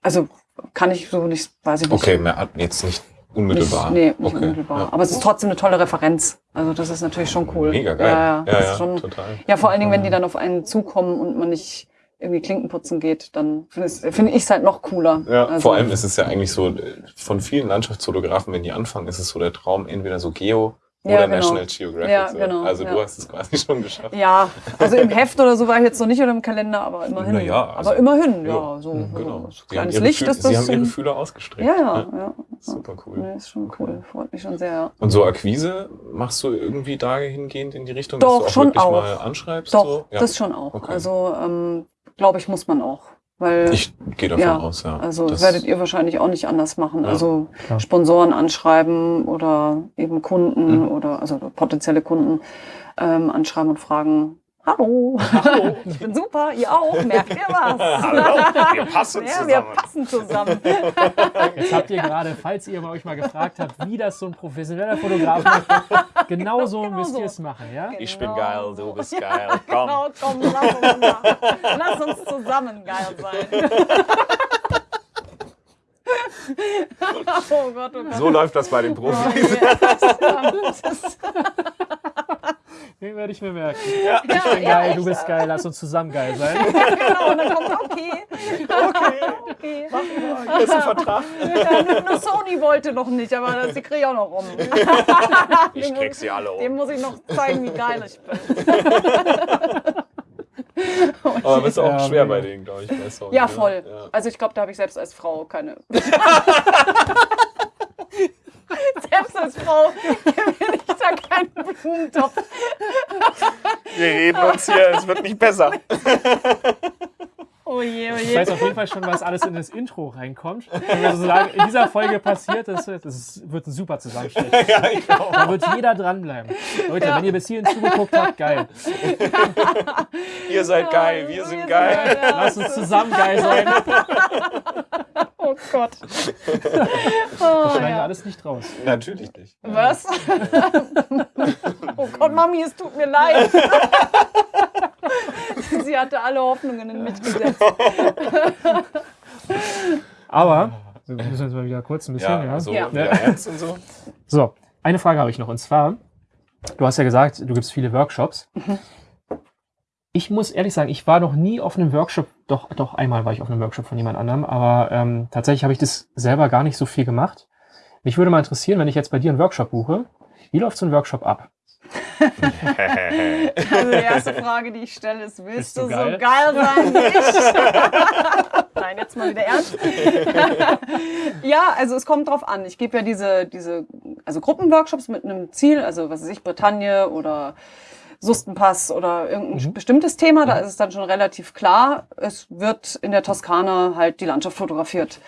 also kann ich so nicht, weiß ich nicht. Okay, mehr, jetzt nicht unmittelbar. Nicht, nee, nicht okay. unmittelbar. Ja. Aber es ist trotzdem eine tolle Referenz. Also das ist natürlich schon cool. Mega geil. Ja, ja, ja, schon, total. Ja, vor allen Dingen, wenn die dann auf einen zukommen und man nicht irgendwie Klinkenputzen geht, dann finde ich finde ich es halt noch cooler. Ja, Also, vor allem ist es ja eigentlich so, äh, von vielen Landschaftsfotografen, wenn die anfangen, ist es so der Traum, entweder so Geo Ja, oder genau. National Geographic. Ja, so. genau, Also ja. du hast es quasi schon geschafft. Ja, also im Heft oder so war ich jetzt noch nicht oder im Kalender, aber immerhin. Na ja, also- aber immerhin, ja, Ja, so, mhm, so Genau. so kleines Licht Fühl- ist das. Sie haben ihre Fühler ausgestreckt. ja, ja, ja. Super cool. Nee, ist schon cool. Freut mich schon sehr. ja. Und so Akquise, machst du irgendwie dahingehend in die Richtung, Doch, dass du auch schon wirklich auch. mal anschreibst? Doch, so? ja. das schon auch. Okay. Also, ähm, glaube ich, muss man auch. Weil, Ich gehe davon Ja, aus, ja. also Das- werdet ihr wahrscheinlich auch nicht anders machen. Ja, also klar. Sponsoren anschreiben oder eben Kunden Mhm. oder also potenzielle Kunden ähm, anschreiben und fragen, Hallo, ich bin super, ihr auch, merkt ihr was? Hallo, wir passen ja, wir passen zusammen. Jetzt habt ihr gerade, falls ihr euch mal gefragt habt, wie das so ein professioneller Fotograf macht, genauso Genau müsst so. ihr es machen, ja? Ich bin Genau geil, so. du bist geil. Komm. Genau, komm, lass uns, lass uns zusammen geil sein. oh Gott, oh Gott. So läuft das bei den Profis. Das ist- Den werde ich mir merken. Ja. Ich bin ja, geil, echt, du bist geil, lass uns zusammen geil sein. genau, und dann kommt okay. Okay. okay. Das ist ein Vertrag. Ja, nur Sony wollte noch nicht, aber das die kriege ich auch noch rum. Ich krieg sie alle Dem um. muss ich noch zeigen, wie geil ich bin. Aber bist auch Ja, schwer mega. bei denen, glaube ich. Bei Songs, Ja, ne? voll. Ja. Also ich glaube, da habe ich selbst als Frau keine. selbst als Frau da keinen Blumentopf. Wir reden uns hier, es wird nicht besser. Oh je, oh Ich je. weiß auf jeden Fall schon, was alles in das Intro reinkommt. Wenn wir sozusagen in dieser Folge passiert, das, das ist, wird ein super Zusammenschnitt. ja, ich. Da wird jeder dranbleiben. Leute, Ja. wenn ihr bis hierhin zugeguckt habt, geil. Ihr seid geil, wir sind geil. Ja, Lasst uns zusammen geil sein. Oh Gott. Das Oh, schneiden wir ja. alles nicht raus. Natürlich nicht. Was? oh Gott, Mami, es tut mir leid. Sie hatte alle Hoffnungen in mich gesetzt. Aber, wir müssen jetzt mal wieder kurz ein bisschen, Ja, ja. so Ja. wieder ernst und so. So, eine Frage habe ich noch. Und zwar, du hast ja gesagt, du gibst viele Workshops. Ich muss ehrlich sagen, ich war noch nie auf einem Workshop, doch, doch einmal war ich auf einem Workshop von jemand anderem, aber ähm, tatsächlich habe ich das selber gar nicht so viel gemacht. Mich würde mal interessieren, wenn ich jetzt bei dir einen Workshop buche, wie läuft so ein Workshop ab? Also die erste Frage, die ich stelle, ist, willst du du, geil? so geil sein wie ich? Nein, jetzt mal wieder ernst. ja, also es kommt drauf an. Ich gebe ja diese, diese also Gruppenworkshops mit einem Ziel, also was weiß ich, Bretagne oder Sustenpass oder irgendein Mhm. bestimmtes Thema, da ist es dann schon relativ klar. Es wird in der Toskana halt die Landschaft fotografiert.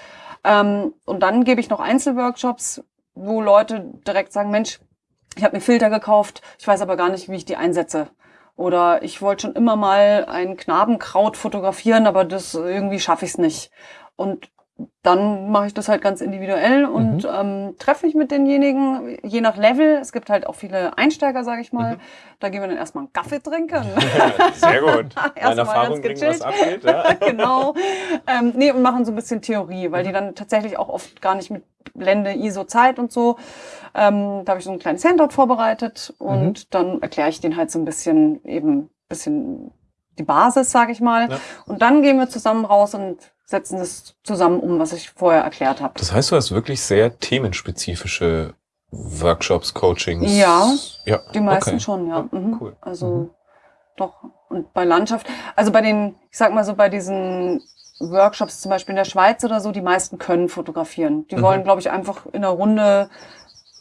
Ähm, und dann gebe ich noch Einzelworkshops, wo Leute direkt sagen, Mensch, ich habe mir Filter gekauft, ich weiß aber gar nicht, wie ich die einsetze. Oder ich wollte schon immer mal ein Knabenkraut fotografieren, aber das irgendwie schaffe ich es nicht. Und dann mache ich das halt ganz individuell und ähm, treffe mich mit denjenigen, je nach Level. Es gibt halt auch viele Einsteiger, sage ich mal. Da gehen wir dann erstmal einen Kaffee trinken. Sehr gut. Erstmal Meine Erfahrung ganz bringen, was gechillt. abgeht. Ja. genau. Ähm, nee, und machen so ein bisschen Theorie, weil die dann tatsächlich auch oft gar nicht mit Blende, ISO, Zeit und so. Ähm, da habe ich so ein kleines Handout vorbereitet und dann erkläre ich denen halt so ein bisschen eben bisschen die Basis, sage ich mal. Ja. Und dann gehen wir zusammen raus und setzen das zusammen um, was ich vorher erklärt habe. Das heißt, du hast wirklich sehr themenspezifische Workshops, Coachings. Ja. ja. Die meisten okay. schon, ja. Mhm. Cool. Also Mhm. doch. Und bei Landschaft, also bei den, ich sag mal so, bei diesen Workshops zum Beispiel in der Schweiz oder so, die meisten können fotografieren. Die Mhm. wollen, glaube ich, einfach in einer Runde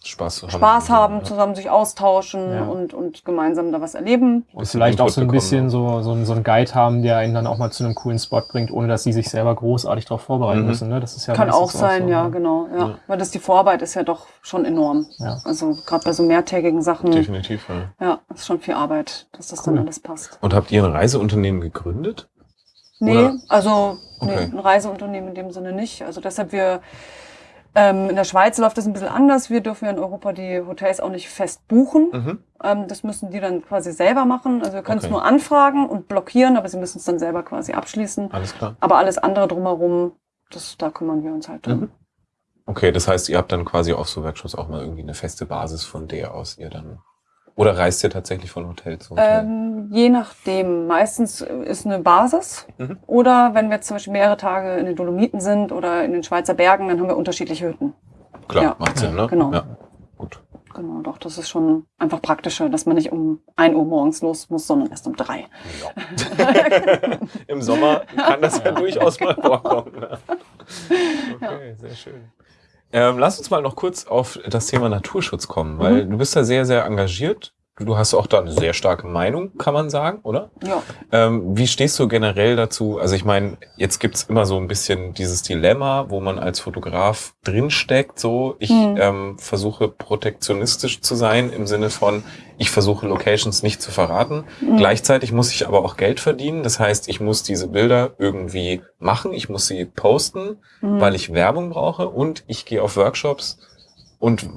Spaß haben. Spaß haben, zusammen sich austauschen Ja. und, und gemeinsam da was erleben. Und vielleicht auch so ein bisschen so, so, ein- so ein Guide haben, der einen dann auch mal zu einem coolen Spot bringt, ohne dass sie sich selber großartig darauf vorbereiten Mhm. müssen. Ne? Das ist ja Kann auch sein, so, ja, ne? genau. Ja. Ja. Weil das die Vorarbeit ist ja doch schon enorm. Ja. Also gerade bei so mehrtägigen Sachen, Definitiv, ja. ja, ist schon viel Arbeit, dass das Cool. dann alles passt. Und habt ihr ein Reiseunternehmen gegründet? Nee, Oder- also nee, Okay. ein Reiseunternehmen in dem Sinne nicht. Also deshalb wir ähm, in der Schweiz läuft das ein bisschen anders. Wir dürfen ja in Europa die Hotels auch nicht fest buchen. Mhm. Ähm, das müssen die dann quasi selber machen. Also wir können es Okay. nur anfragen und blockieren, aber sie müssen es dann selber quasi abschließen. Alles klar. Aber alles andere drumherum, das, da kümmern wir uns halt drum. Mhm. Okay, das heißt, ihr habt dann quasi auf so Workshops auch mal irgendwie eine feste Basis, von der aus ihr dann. Oder reist ihr tatsächlich von Hotel zu Hotel? Ähm, je nachdem. Meistens ist eine Basis. Mhm. Oder wenn wir jetzt zum Beispiel mehrere Tage in den Dolomiten sind oder in den Schweizer Bergen, dann haben wir unterschiedliche Hütten. Klar, ja. macht Sinn, ne? Genau. Ja. Gut. Genau, doch, das ist schon einfach praktischer, dass man nicht um 1 Uhr morgens los muss, sondern erst um 3. Im Sommer kann das ja durchaus mal vorkommen. Ne? Okay, sehr schön. Ähm, lass uns mal noch kurz auf das Thema Naturschutz kommen, weil Mhm. du bist da sehr, sehr engagiert. Du hast auch da eine sehr starke Meinung, kann man sagen, oder? Ja. Ähm, wie stehst du generell dazu? Also ich meine, jetzt gibt's immer so ein bisschen dieses Dilemma, wo man als Fotograf drinsteckt. So, ich Mhm. ähm, versuche protektionistisch zu sein im Sinne von, ich versuche Locations nicht zu verraten. Mhm. Gleichzeitig muss ich aber auch Geld verdienen. Das heißt, ich muss diese Bilder irgendwie machen. Ich muss sie posten, Mhm. weil ich Werbung brauche und ich gehe auf Workshops und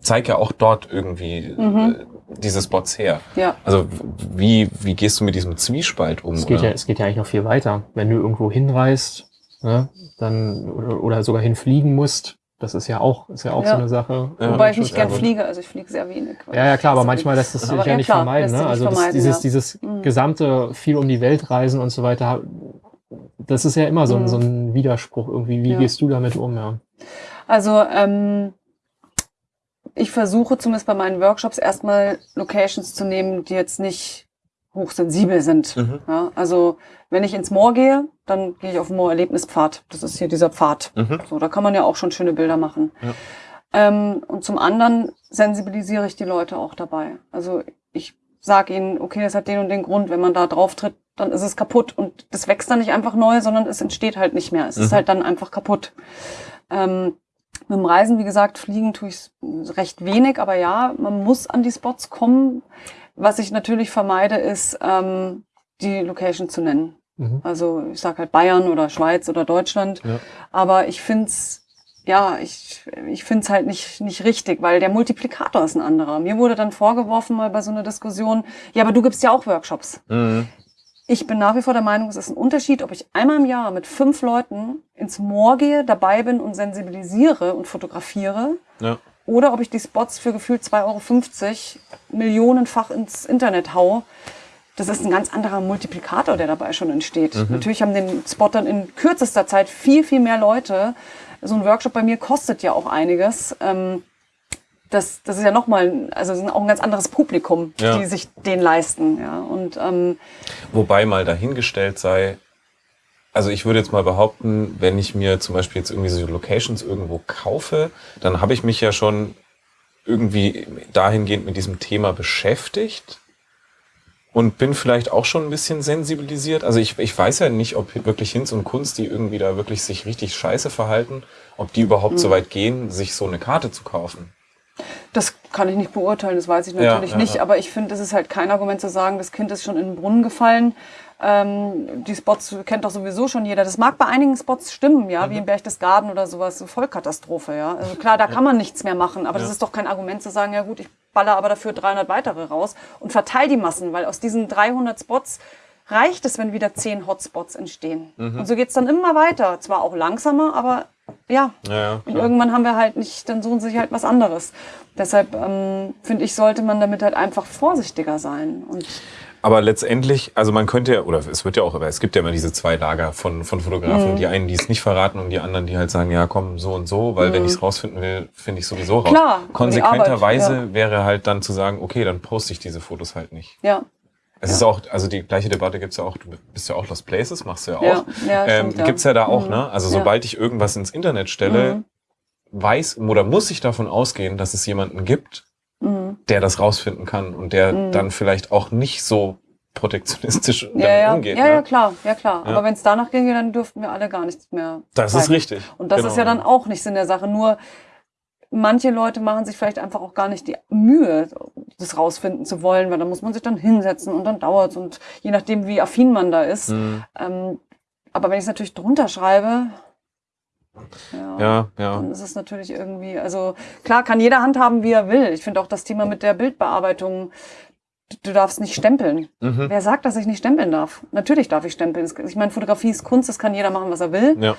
zeige ja auch dort irgendwie Mhm. äh, diese Spots her. Ja. Also wie, wie gehst du mit diesem Zwiespalt um? Es geht, ja, es geht ja eigentlich noch viel weiter. Wenn du irgendwo hinreist, ne, dann, oder, oder sogar hinfliegen musst, das ist ja auch, ist ja auch Ja. so eine Sache. Ja, Wobei ich nicht gern fliege, also ich fliege sehr wenig. Ja, ja, klar, aber manchmal lässt es sich ja ja, nicht klar, vermeiden. Ne? Also das, vermeiden, dieses, ja. dieses Mhm. gesamte viel um die Welt reisen und so weiter, das ist ja immer so, ein Mhm. so ein Widerspruch irgendwie. Wie Ja. gehst du damit um? Ja. Also ähm, ich versuche zumindest bei meinen Workshops erstmal Locations zu nehmen, die jetzt nicht hochsensibel sind. Mhm. Ja, also wenn ich ins Moor gehe, dann gehe ich auf den Moor-Erlebnispfad. Das ist hier dieser Pfad. Mhm. So, da kann man ja auch schon schöne Bilder machen. Ja. Ähm, und zum anderen sensibilisiere ich die Leute auch dabei. Also ich sage ihnen, okay, das hat den und den Grund, wenn man da drauf tritt, dann ist es kaputt und das wächst dann nicht einfach neu, sondern es entsteht halt nicht mehr. Es ist Mhm. halt dann einfach kaputt. Ähm, mit dem Reisen, wie gesagt, fliegen tue ich recht wenig, aber ja, man muss an die Spots kommen. Was ich natürlich vermeide, ist, ähm, die Location zu nennen. Mhm. Also ich sage halt Bayern oder Schweiz oder Deutschland. Ja. Aber ich find's ja, ich, ich find's halt nicht, nicht richtig, weil der Multiplikator ist ein anderer. Mir wurde dann vorgeworfen mal bei so einer Diskussion, ja, aber du gibst ja auch Workshops. Mhm. Ich bin nach wie vor der Meinung, es ist ein Unterschied, ob ich einmal im Jahr mit fünf Leuten ins Moor gehe, dabei bin und sensibilisiere und fotografiere. Ja. Oder ob ich die Spots für gefühlt 2,50 Euro millionenfach ins Internet hau. Das ist ein ganz anderer Multiplikator, der dabei schon entsteht. Natürlich haben den Spot dann in kürzester Zeit viel, viel mehr Leute. So ein Workshop bei mir kostet ja auch einiges. Ähm, das, das ist ja nochmal, also ist auch ein ganz anderes Publikum, Ja. die sich den leisten. Ja. Und ähm, Wobei mal dahingestellt sei, also ich würde jetzt mal behaupten, wenn ich mir zum Beispiel jetzt irgendwie so Locations irgendwo kaufe, dann habe ich mich ja schon irgendwie dahingehend mit diesem Thema beschäftigt und bin vielleicht auch schon ein bisschen sensibilisiert. Also ich, ich weiß ja nicht, ob wirklich Hinz und Kunst, die irgendwie da wirklich sich richtig scheiße verhalten, ob die überhaupt so weit gehen, sich so eine Karte zu kaufen. Das kann ich nicht beurteilen, das weiß ich Ja, natürlich ja, nicht. ja. Aber ich finde, es ist halt kein Argument zu sagen, das Kind ist schon in den Brunnen gefallen. Ähm, die Spots kennt doch sowieso schon jeder. Das mag bei einigen Spots stimmen, ja, Mhm. wie in Berchtesgaden oder sowas, so Vollkatastrophe, ja. Also klar, da kann man nichts mehr machen, aber das ist doch kein Argument zu sagen, ja gut, ich baller aber dafür 300 weitere raus und verteile die Massen, weil aus diesen 300 Spots reicht es, wenn wieder 10 Hotspots entstehen. Mhm. Und so geht's dann immer weiter. Zwar auch langsamer, aber ja, Ja, ja, und irgendwann haben wir halt nicht, dann suchen sie sich halt was anderes. Deshalb ähm, finde ich, sollte man damit halt einfach vorsichtiger sein. Und Aber letztendlich, also man könnte ja, oder es wird ja auch, aber es gibt ja immer diese zwei Lager von, von Fotografen. Mhm. Die einen, die es nicht verraten und die anderen, die halt sagen, ja komm, so und so, weil wenn ich es rausfinden will, finde ich sowieso raus. Mhm. Klar, Konsequenterweise Arbeit, wäre halt dann zu sagen, okay, dann poste ich diese Fotos halt nicht. ja, Es ist auch, also die gleiche Debatte gibt's ja auch, du bist ja auch Lost Places, machst du ja auch. Ja, ja, ähm, stimmt, ja. Gibt's ja da auch, Mhm. ne? Also Ja. sobald ich irgendwas ins Internet stelle, Mhm. weiß oder muss ich davon ausgehen, dass es jemanden gibt, mhm. der das rausfinden kann und der Mhm. dann vielleicht auch nicht so protektionistisch damit ja, ja, umgeht. ja, ne? ja, klar, ja klar. Ja. Aber wenn es danach ginge, dann dürften wir alle gar nichts mehr. Das ist zeigen. richtig. Und das Genau. ist ja dann auch nichts in der Sache. Nur manche Leute machen sich vielleicht einfach auch gar nicht die Mühe, das rausfinden zu wollen, weil da muss man sich dann hinsetzen und dann dauert's und je nachdem, wie affin man da ist. Mhm. Ähm, aber wenn ich es natürlich drunter schreibe, ja, Ja, ja. dann ist es natürlich irgendwie, also klar kann jeder handhaben, wie er will. Ich finde auch das Thema mit der Bildbearbeitung, du- darfst nicht stempeln. Mhm. Wer sagt, dass ich nicht stempeln darf? Natürlich darf ich stempeln. Ich meine, Fotografie ist Kunst, das kann jeder machen, was er will. Ja.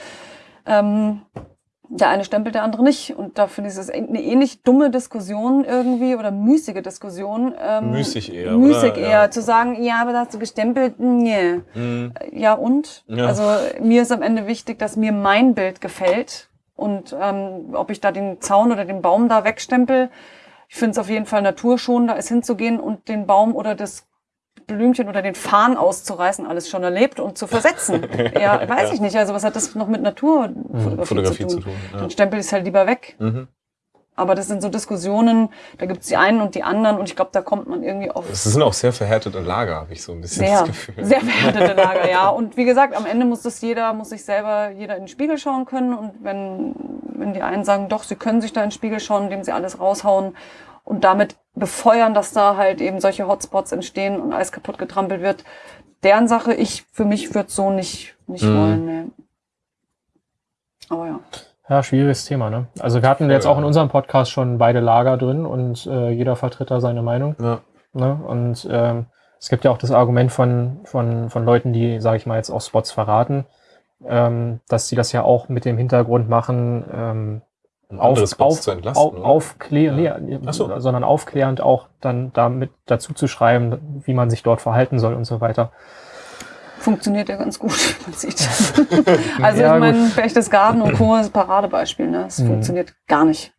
Ähm, der eine stempelt, der andere nicht. Und da finde ich, es eine ähnlich dumme Diskussion irgendwie oder müßige Diskussion. Ähm, Müßig eher, Müßig oder? eher. Ja. Zu sagen, ja, aber da hast du gestempelt, nee. Mhm. Ja und? Ja. Also mir ist am Ende wichtig, dass mir mein Bild gefällt. Und ähm, ob ich da den Zaun oder den Baum da wegstempel, ich finde es auf jeden Fall naturschonender, ist hinzugehen und den Baum oder das Blümchen oder den Farn auszureißen, alles schon erlebt und zu versetzen. ja, weiß Ja. ich nicht. Also was hat das noch mit Naturfotografie Fotografie zu zu tun? tun. Ja. Dann stempel ich es halt lieber weg. Mhm. Aber das sind so Diskussionen, da gibt's die einen und die anderen und ich glaube, da kommt man irgendwie auf Es sind auch sehr verhärtete Lager, habe ich so ein bisschen sehr, das Gefühl. sehr verhärtete Lager, ja. Und wie gesagt, am Ende muss das jeder, muss sich selber jeder in den Spiegel schauen können. Und wenn, wenn die einen sagen, doch, sie können sich da in den Spiegel schauen, indem sie alles raushauen und damit befeuern, dass da halt eben solche Hotspots entstehen und alles kaputt getrampelt wird, deren Sache. Ich, für mich würde so nicht, nicht Mhm. wollen, nee. Aber ja. Ja, schwieriges Thema, ne? Also wir hatten jetzt auch in unserem Podcast schon beide Lager drin und äh, jeder vertritt da seine Meinung. Ja. Ne? Und ähm, es gibt ja auch das Argument von, von, von Leuten, die, sage ich mal, jetzt auch Spots verraten, ähm, dass sie das ja auch mit dem Hintergrund machen, ähm, Andere auf, auf, zu entlasten. auf, aufklären, Ja. nee, so. sondern aufklärend auch dann damit dazu zu schreiben, wie man sich dort verhalten soll und so weiter. Funktioniert ja ganz gut, man sieht. also Ja, ich meine, Berchtesgaden und Co. ist ein Paradebeispiel, ne? Es Mhm. funktioniert gar nicht.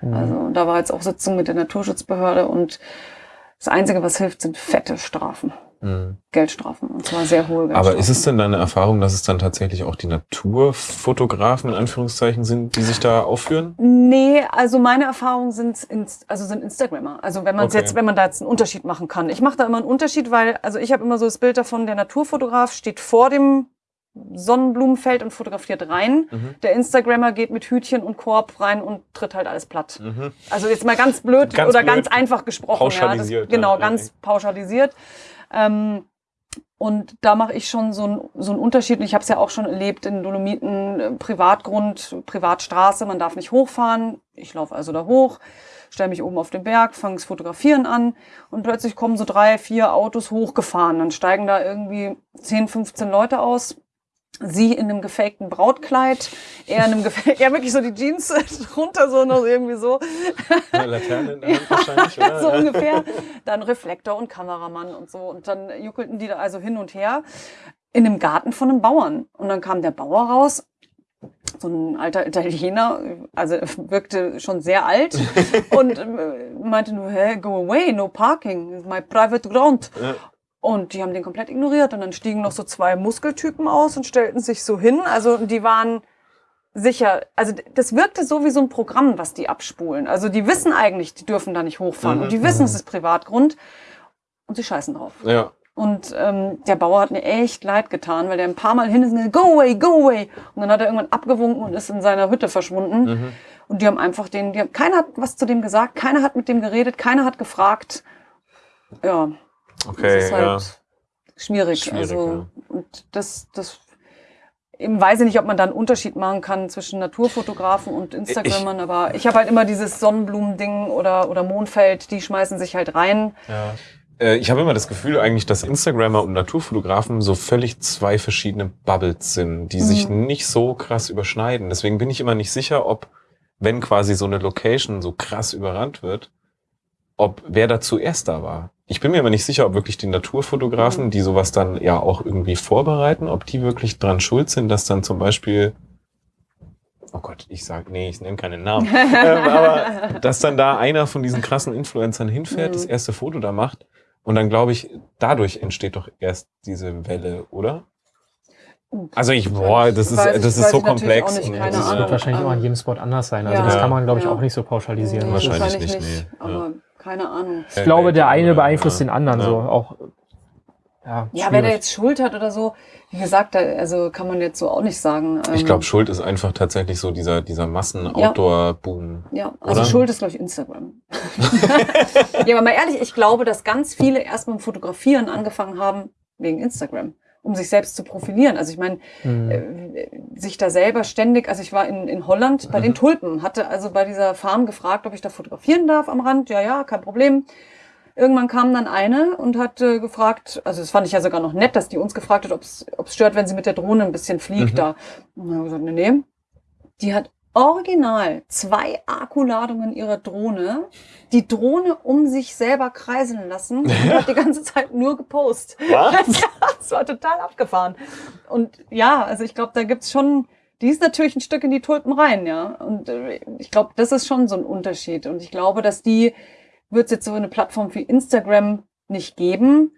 Mhm. Also da war jetzt auch Sitzung mit der Naturschutzbehörde und das Einzige, was hilft, sind fette Strafen. Mhm. Geldstrafen. Und zwar sehr hohe Geldstrafen. Aber ist es denn deine Erfahrung, dass es dann tatsächlich auch die Naturfotografen in Anführungszeichen sind, die sich da aufführen? Nee, also meine Erfahrungen sind, also sind Instagrammer. Also wenn man Okay. jetzt, wenn man da jetzt einen Unterschied machen kann. Ich mache da immer einen Unterschied, weil, also ich habe immer so das Bild davon, der Naturfotograf steht vor dem Sonnenblumenfeld und fotografiert rein. Mhm. Der Instagrammer geht mit Hütchen und Korb rein und tritt halt alles platt. Mhm. Also jetzt mal ganz blöd Ganz oder blöd. ganz einfach gesprochen. Pauschalisiert, Ja, das, genau, ja, ganz ja. pauschalisiert. Ähm, und da mache ich schon so, ein, so einen Unterschied. Und ich habe es ja auch schon erlebt in Dolomiten, äh, Privatgrund, Privatstraße, man darf nicht hochfahren. Ich laufe also da hoch, stelle mich oben auf den Berg, fange das Fotografieren an und plötzlich kommen so drei, vier Autos hochgefahren. Dann steigen da irgendwie 10, 15 Leute aus. Sie in einem gefakten Brautkleid, er in einem gefakten, ja wirklich so die Jeans runter, so noch irgendwie so. Eine Laterne in der Hand wahrscheinlich, oder? so ungefähr. Dann Reflektor und Kameramann und so. Und dann juckelten die da also hin und her in einem Garten von einem Bauern. Und dann kam der Bauer raus, so ein alter Italiener, also wirkte schon sehr alt und meinte nur, hey, go away, no parking, it's my private ground. Ja. Und die haben den komplett ignoriert. Und dann stiegen noch so zwei Muskeltypen aus und stellten sich so hin. Also die waren sicher, also das wirkte so wie so ein Programm, was die abspulen. Also die wissen eigentlich, die dürfen da nicht hochfahren. Mhm. Und die wissen, es ist Privatgrund. Und sie scheißen drauf. Ja. Und ähm, der Bauer hat mir echt leid getan, weil der ein paar Mal hin ist und gesagt, go away, go away. Und dann hat er irgendwann abgewunken und ist in seiner Hütte verschwunden. Mhm. Und die haben einfach den, die haben, keiner hat was zu dem gesagt, keiner hat mit dem geredet, keiner hat gefragt. Ja, Okay, das ist halt ja. schwierig. Schwierig, also, und das, das, eben weiß ich nicht, ob man da einen Unterschied machen kann zwischen Naturfotografen und Instagrammern, aber ich habe halt immer dieses Sonnenblumending oder, oder Mondfeld, die schmeißen sich halt rein. Ja. Äh, Ich habe immer das Gefühl eigentlich, dass Instagrammer und Naturfotografen so völlig zwei verschiedene Bubbles sind, die sich Mhm. nicht so krass überschneiden. Deswegen bin ich immer nicht sicher, ob, wenn quasi so eine Location so krass überrannt wird, ob wer da zuerst da war. Ich bin mir aber nicht sicher, ob wirklich die Naturfotografen, die sowas dann ja auch irgendwie vorbereiten, ob die wirklich dran schuld sind, dass dann zum Beispiel Oh Gott, ich sag, nee, ich nenne keinen Namen. ähm, aber dass dann da einer von diesen krassen Influencern hinfährt, Mhm. das erste Foto da macht und dann glaube ich, dadurch entsteht doch erst diese Welle, oder? Also ich, boah, das ist, Weiß ich- das ist so komplex. auch nicht, das Ahnung. wird wahrscheinlich ähm, auch an jedem Spot anders sein. Also ja. das kann man, glaube ich, Ja. auch nicht so pauschalisieren. Ist- Wahrscheinlich nicht, nee. Aber keine Ahnung. Ich glaube, der eine beeinflusst ja. den anderen Ja. so. Auch, ja, Ja, wer da schwierig. jetzt Schuld hat oder so, wie gesagt, da, also kann man jetzt so auch nicht sagen. Ich Ähm, glaube, Schuld ist einfach tatsächlich so dieser, dieser Massen-Outdoor-Boom. Ja, also Oder? Schuld ist, glaube ich, Instagram. ja, aber mal ehrlich, ich glaube, dass ganz viele erst mit dem Fotografieren angefangen haben wegen Instagram, um sich selbst zu profilieren. Also ich meine, Hm. äh, sich da selber ständig, also ich war in, in Holland bei Mhm. den Tulpen, hatte also bei dieser Farm gefragt, ob ich da fotografieren darf am Rand. Ja, ja, kein Problem. Irgendwann kam dann eine und hat äh, gefragt, also das fand ich ja sogar noch nett, dass die uns gefragt hat, ob es stört, wenn sie mit der Drohne ein bisschen fliegt Mhm. da. Und dann haben wir gesagt, nee, nee. Die hat original zwei Akkuladungen ihrer Drohne, die Drohne um sich selber kreiseln lassen und hat die ganze Zeit nur gepostet. Was? Ja, das war total abgefahren. Und ja, also ich glaube, da gibt's schon, die ist natürlich ein Stück in die Tulpen rein, ja. Und äh, ich glaube, das ist schon so ein Unterschied. Und ich glaube, dass die wird es jetzt so eine Plattform wie Instagram nicht geben.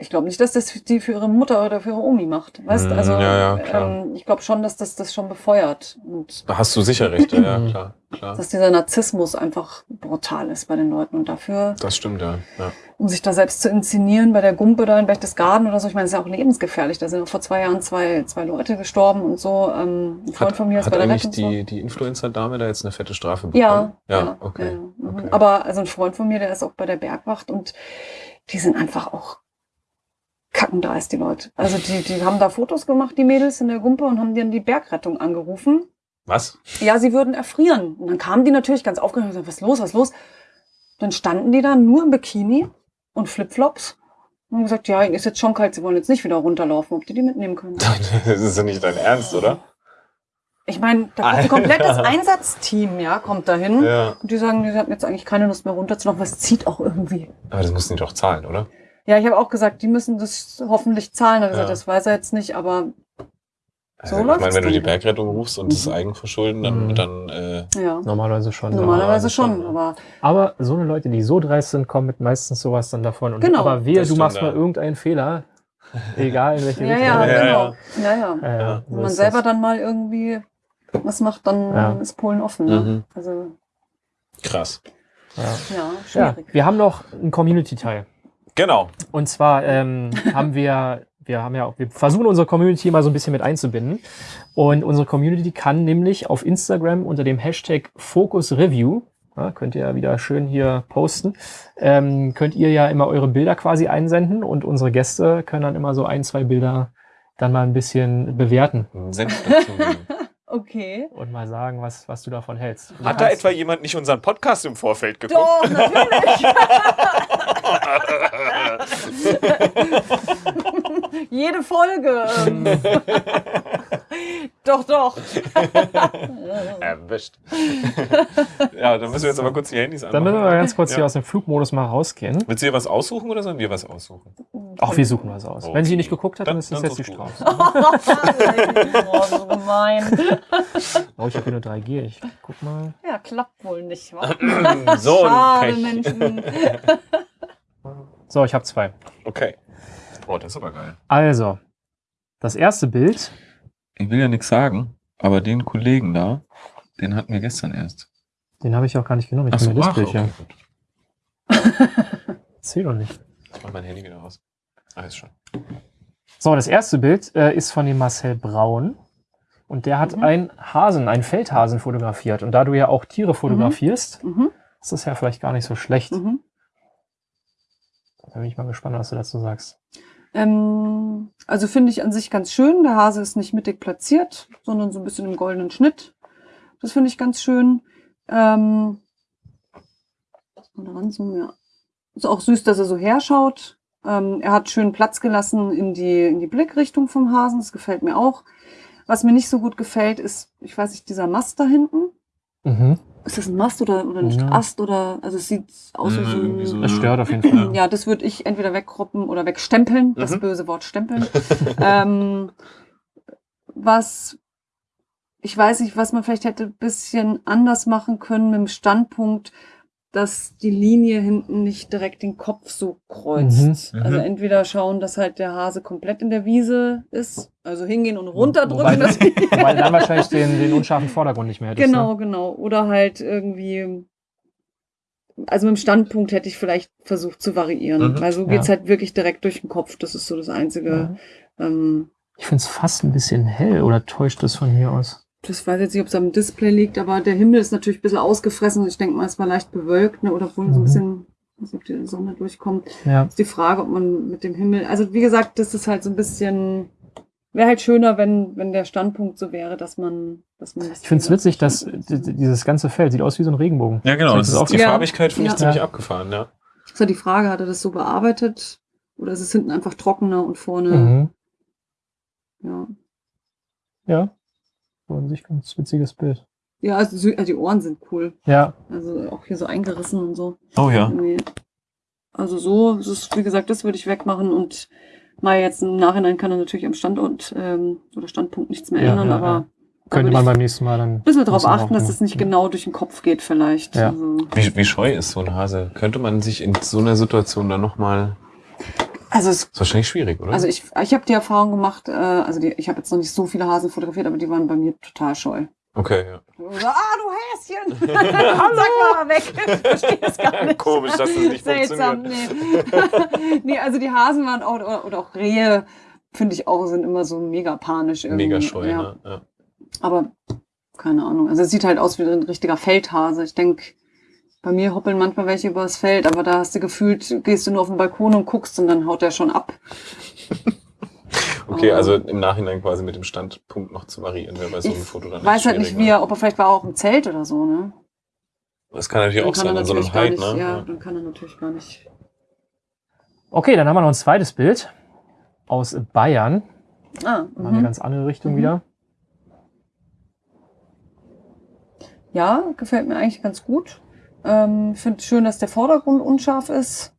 Ich glaube nicht, dass das die für ihre Mutter oder für ihre Omi macht. Weißt Mm, also ja, ja, klar. ähm, ich glaube schon, dass das das schon befeuert und Da hast du sicher recht, ja, ja Mhm. klar, klar. dass dieser Narzissmus einfach brutal ist bei den Leuten und dafür, Das stimmt, ja. ja. um sich da selbst zu inszenieren bei der Gumpe da in Berchtesgaden oder so, ich meine, das ist ja auch lebensgefährlich. Da sind auch vor zwei Jahren zwei, zwei Leute gestorben und so. Ähm, ein Freund Hat, von mir ist hat bei der eigentlich Rettung. die, die Influencer-Dame da jetzt eine fette Strafe bekommen? Ja, Ja, okay. ja, mhm. okay. Aber also ein Freund von mir, der ist auch bei der Bergwacht und die sind einfach auch kacken da ist die Leute. Also die, die haben da Fotos gemacht, die Mädels in der Gumpe und haben dann die Bergrettung angerufen. Was? Ja, sie würden erfrieren. Und dann kamen die natürlich ganz aufgeregt und gesagt, was ist los, was ist los? Dann standen die da nur im Bikini und Flipflops und haben gesagt, ja, ihnen ist jetzt schon kalt, sie wollen jetzt nicht wieder runterlaufen, ob die die mitnehmen können. Das ist ja nicht dein Ernst, oder? Ich meine, da kommt ein komplettes Einsatzteam, ja, kommt dahin. Ja. Und die sagen, die hatten jetzt eigentlich keine Lust mehr runterzulaufen, was zieht auch irgendwie. Aber das müssen die doch zahlen, oder? Ja, ich habe auch gesagt, die müssen das hoffentlich zahlen. Gesagt, Ja. das weiß er jetzt nicht, aber Also, So ich läuft's meine, wenn du die. Bergrettung rufst und das Mhm. Eigenverschulden, dann, Mhm. dann äh, Ja. Normalerweise schon. Normalerweise schon, aber Aber so eine Leute, die so dreist sind, kommen mit meistens sowas dann davon. Und Genau. Aber wehe, Das du machst mal irgendeinen Fehler. Egal in welche ja, Richtung. ja, Ja, genau. Ja, ja. Ja, ja, Ja. so Wenn man selber das. dann mal irgendwie was macht, dann Ja. ist Polen offen. Ne? Mhm. Also, krass. Ja. ja, Ja, schwierig. wir haben noch einen Community-Teil. Genau. Und zwar ähm, haben wir, wir haben ja, auch- wir versuchen unsere Community mal so ein bisschen mit einzubinden. Und unsere Community kann nämlich auf Instagram unter dem Hashtag Focus Review, ja, könnt ihr ja wieder schön hier posten, ähm, könnt ihr ja immer eure Bilder quasi einsenden und unsere Gäste können dann immer so ein, zwei Bilder dann mal ein bisschen bewerten Senf dazugeben. Okay. und mal sagen, was, was du davon hältst. Du Hat da etwa jemand nicht unseren Podcast im Vorfeld geguckt? Doch, natürlich. Jede Folge. ähm. doch, doch. Erwischt. ja, dann müssen wir jetzt aber kurz die Handys anmachen. Dann müssen wir ganz kurz ja. hier aus dem Flugmodus mal rausgehen. Willst du dir was aussuchen oder sollen wir was aussuchen? Auch wir suchen was aus. Wenn sie Okay. nicht geguckt hat, dann, Dann- ist das jetzt die. Strafe. oh, so gemein. Oh, ich habe hier nur 3G. Ich guck mal. Ja, klappt wohl nicht, wa? so Schade, Pech. Menschen. So, ich habe zwei. Okay. Oh, das ist aber geil. Also, das erste Bild. Ich will ja nichts sagen, aber den Kollegen da, den hatten wir gestern erst. Den habe ich auch gar nicht genommen. Ich Ach so, das ach, Bild okay, ja. gut. Zähl doch nicht. Ich mach mein Handy wieder aus. Ah, ist schon. So, das erste Bild äh, ist von dem Marcel Braun. Und der hat Mhm. einen Hasen, einen Feldhasen fotografiert. Und da du ja auch Tiere fotografierst, Mhm, ist das ja vielleicht gar nicht so schlecht. mhm. Da bin ich mal gespannt, was du dazu sagst. Ähm, also finde ich an sich ganz schön. Der Hase ist nicht mittig platziert, sondern so ein bisschen im goldenen Schnitt. Das finde ich ganz schön. Ähm, mal ranzoomen, ja. Ist auch süß, dass er so herschaut. Ähm, er hat schön Platz gelassen in die, in die Blickrichtung vom Hasen. Das gefällt mir auch. Was mir nicht so gut gefällt, ist, ich weiß nicht, dieser Mast da hinten. Mhm. Ist das ein Mast oder, oder ein Ja. Ast oder, also es sieht aus wie Mhm, so ein. Das stört auf jeden Fall. ja, das würde ich entweder wegkroppen oder wegstempeln. Das Mhm. böse Wort stempeln. ähm, was, ich weiß nicht, was man vielleicht hätte ein bisschen anders machen können mit dem Standpunkt, dass die Linie hinten nicht direkt den Kopf so kreuzt. Mhm. Mhm. Also entweder schauen, dass halt der Hase komplett in der Wiese ist, also hingehen und runterdrücken. Wobei, dass- wobei dann wahrscheinlich den, den unscharfen Vordergrund nicht mehr hättest. Genau, Ne? genau. Oder halt irgendwie, also mit dem Standpunkt hätte ich vielleicht versucht zu variieren. Mhm, Weil so ja. geht's halt wirklich direkt durch den Kopf. Das ist so das Einzige. Ähm, Ich finde es fast ein bisschen hell oder täuscht das von hier aus? Das weiß jetzt nicht, ob es am Display liegt, aber der Himmel ist natürlich ein bisschen ausgefressen. Ich denke mal, es war leicht bewölkt, ne? oder wohl so ein Mhm. bisschen, weiß nicht, ob die Sonne durchkommt. Ja. Ist die Frage, ob man mit dem Himmel, also wie gesagt, das ist halt so ein bisschen, wäre halt schöner, wenn, wenn der Standpunkt so wäre, dass man, dass man das Ich finde es witzig, dass dieses ganze Feld sieht aus wie so ein Regenbogen. Ja, genau. Das das ist die auch- Ja. Farbigkeit finde ich Ja. ziemlich Ja. abgefahren, ja. Ist ja die Frage, hat er das so bearbeitet? Oder ist es hinten einfach trockener und vorne, Mhm. ja. Ja. So an sich ganz witziges Bild. Ja, also also die Ohren sind cool. Ja. Also auch hier so eingerissen und so. Oh ja. Also so, das ist, wie gesagt, das würde ich wegmachen und mal jetzt im Nachhinein kann er natürlich am Standort ähm, oder Standpunkt nichts mehr Ja, ändern, ja, aber ja. Könnte man beim nächsten Mal dann. ein bisschen darauf achten, dass es nicht genau durch den Kopf geht vielleicht. Ja. Also, Wie, wie scheu ist so ein Hase? Könnte man sich in so einer Situation dann nochmal. Also es Ist wahrscheinlich schwierig, oder? Also ich, ich habe die Erfahrung gemacht, äh, also die, ich habe jetzt noch nicht so viele Hasen fotografiert, aber die waren bei mir total scheu. okay, ja. So, ah, du Häschen! Sag mal weg! Ich verstehe es gar nicht. Komisch, dass das nicht Seltsam, nee. nee, also die Hasen waren auch, oder, oder auch Rehe, finde ich auch, sind immer so mega panisch irgendwie. Mega scheu, ja. ne? Ja. Aber keine Ahnung. Also es sieht halt aus wie ein richtiger Feldhase. Ich denke, bei mir hoppeln manchmal welche übers Feld, aber da hast du gefühlt, gehst du nur auf den Balkon und guckst und dann haut der schon ab. Okay, also im Nachhinein quasi mit dem Standpunkt noch zu variieren, wäre bei so einem Ich Foto dann weiß halt nicht, wie er, ob er vielleicht war auch im Zelt oder so, ne? Das kann natürlich Dann auch kann sein, in so einem Hype, nicht, ne? ja, dann kann er natürlich gar nicht. Okay, dann haben wir noch ein zweites Bild aus Bayern. Ah, Mal eine mhm. ganz andere Richtung Mhm. wieder. ja, gefällt mir eigentlich ganz gut. Ähm, Finde schön, dass der Vordergrund unscharf ist,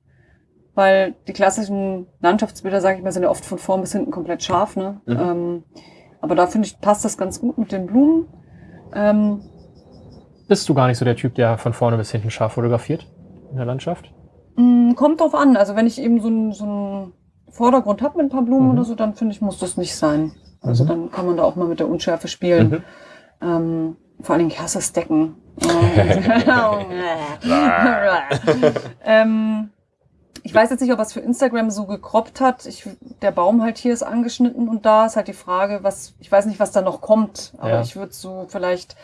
weil die klassischen Landschaftsbilder, sage ich mal, sind ja oft von vorn bis hinten komplett scharf. Ne? Mhm. Ähm, aber da finde ich, passt das ganz gut mit den Blumen. Ähm, Bist du gar nicht so der Typ, der von vorne bis hinten scharf fotografiert in der Landschaft? mh, kommt drauf an. Also wenn ich eben so einen so Vordergrund habe mit ein paar Blumen Mhm. oder so, dann finde ich, muss das nicht sein. Also Mhm. dann kann man da auch mal mit der Unschärfe spielen. Mhm. Ähm, vor allen Dingen, ich hasse das Decken. ähm, ich weiß jetzt nicht, ob er es für Instagram so gekroppt hat. Ich, der Baum halt hier ist angeschnitten und da ist halt die Frage, was, ich weiß nicht, was da noch kommt, aber Ja. ich würde so vielleicht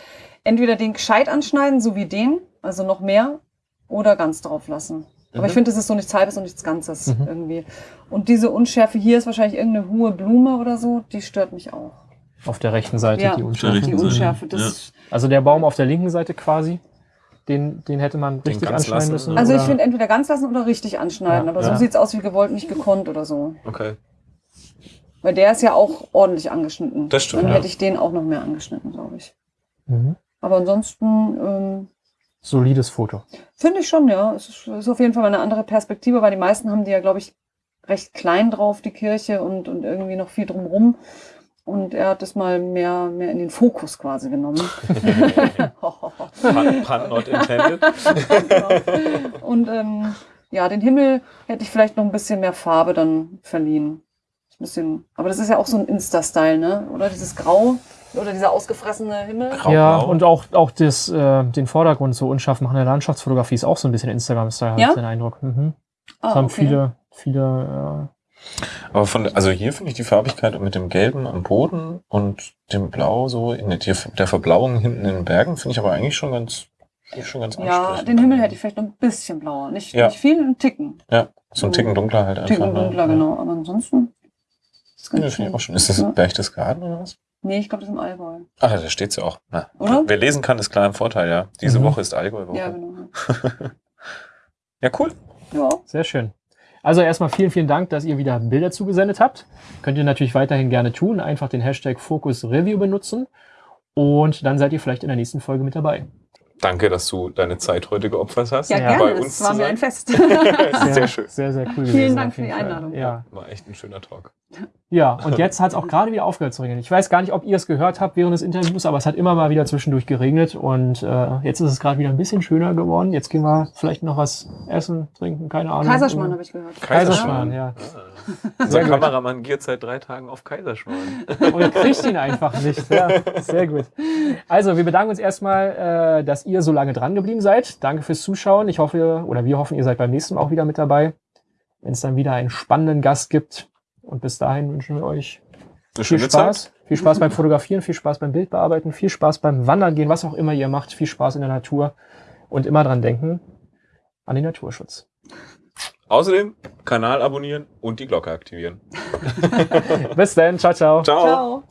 entweder den gescheit anschneiden, so wie den, also noch mehr, oder ganz drauf lassen. Aber Mhm. ich finde, es ist so nichts Halbes und nichts Ganzes Mhm. irgendwie. Und diese Unschärfe hier ist wahrscheinlich irgendeine hohe Blume oder so, die stört mich auch. Auf der rechten Seite Ja. die Die Unschärfe. Seite, Unschärfe, das Also der Baum auf der linken Seite quasi, den, den hätte man Den richtig anschneiden lassen, müssen. oder? Also ich finde entweder ganz lassen oder richtig anschneiden, Ja, aber ja. so sieht's aus wie gewollt, nicht gekonnt oder so. Okay. Weil der ist ja auch ordentlich angeschnitten. Das stimmt, Dann ja. hätte ich den auch noch mehr angeschnitten, glaube ich. Mhm. Aber ansonsten ähm, Solides Foto. finde ich schon, ja. Es ist, ist auf jeden Fall mal eine andere Perspektive, weil die meisten haben die ja, glaube ich, recht klein drauf, die Kirche und, und irgendwie noch viel drumrum. Und er hat es mal mehr, mehr in den Fokus quasi genommen. Pun, not intended. genau. Und ähm, ja, den Himmel hätte ich vielleicht noch ein bisschen mehr Farbe dann verliehen. Ein bisschen, aber das ist ja auch so ein Insta-Style, ne? Oder dieses Grau oder dieser ausgefressene Himmel. Grau. Ja, und auch, auch das, äh, den Vordergrund so unscharf machen in der Landschaftsfotografie ist auch so ein bisschen Instagram-Style, habe Ja? ich den Eindruck. Mhm. Das Ah, haben okay. viele, viele, Aber von, also hier finde ich die Farbigkeit mit dem Gelben am Boden und dem Blau so in der, der Verblauung hinten in den Bergen finde ich aber eigentlich schon ganz, schon ganz Ja, den Himmel hätte ich vielleicht noch ein bisschen blauer. Nicht, Ja. nicht viel, ein Ticken. Ja, so ein Ticken dunkler halt Ein einfach. Ticken ne? dunkler, genau. Aber ansonsten ist Ja, ganz das finde schön. ich auch schon. Ist das Ja. Berchtesgaden oder was? Nee, ich glaube, das ist im Allgäu. Ach, da steht's ja auch. Na, Oder? Wer lesen kann, ist klar im Vorteil, ja. Diese Mhm. Woche ist Allgäu-Woche. Ja, Ja, genau. cool. Ja. Sehr schön. Also erstmal vielen, vielen Dank, dass ihr wieder Bilder zugesendet habt. Könnt ihr natürlich weiterhin gerne tun. Einfach den Hashtag Focus Review benutzen. Und dann seid ihr vielleicht in der nächsten Folge mit dabei. Danke, dass du deine Zeit heute geopfert hast. Ja, Ja. Bei gerne. uns Es war mir ein Fest. Sehr schön. Sehr, sehr cool Vielen gewesen. Dank für die. Einladung. Ja. War echt ein schöner Talk. Ja, und jetzt hat es auch gerade wieder aufgehört zu regnen. Ich weiß gar nicht, ob ihr es gehört habt während des Interviews, aber es hat immer mal wieder zwischendurch geregnet und äh, jetzt ist es gerade wieder ein bisschen schöner geworden. Jetzt gehen wir vielleicht noch was essen, trinken, keine Ahnung. Kaiserschmarrn habe ich gehört. Kaiserschmarrn, ja. Unser gut. Kameramann giert seit drei Tagen auf Kaiserschmarrn. Und kriegt ihn einfach nicht. Ja, sehr gut. Also, wir bedanken uns erstmal, äh, dass ihr so lange dran geblieben seid. Danke fürs Zuschauen. Ich hoffe, oder wir hoffen, ihr seid beim nächsten Mal auch wieder mit dabei, wenn es dann wieder einen spannenden Gast gibt. Und bis dahin wünschen wir euch viel Spaß. Zeit. Viel Spaß beim Fotografieren, viel Spaß beim Bildbearbeiten, viel Spaß beim Wandern gehen, was auch immer ihr macht. Viel Spaß in der Natur und immer dran denken an den Naturschutz. Außerdem Kanal abonnieren und die Glocke aktivieren. Bis dann. Ciao, ciao. Ciao. Ciao.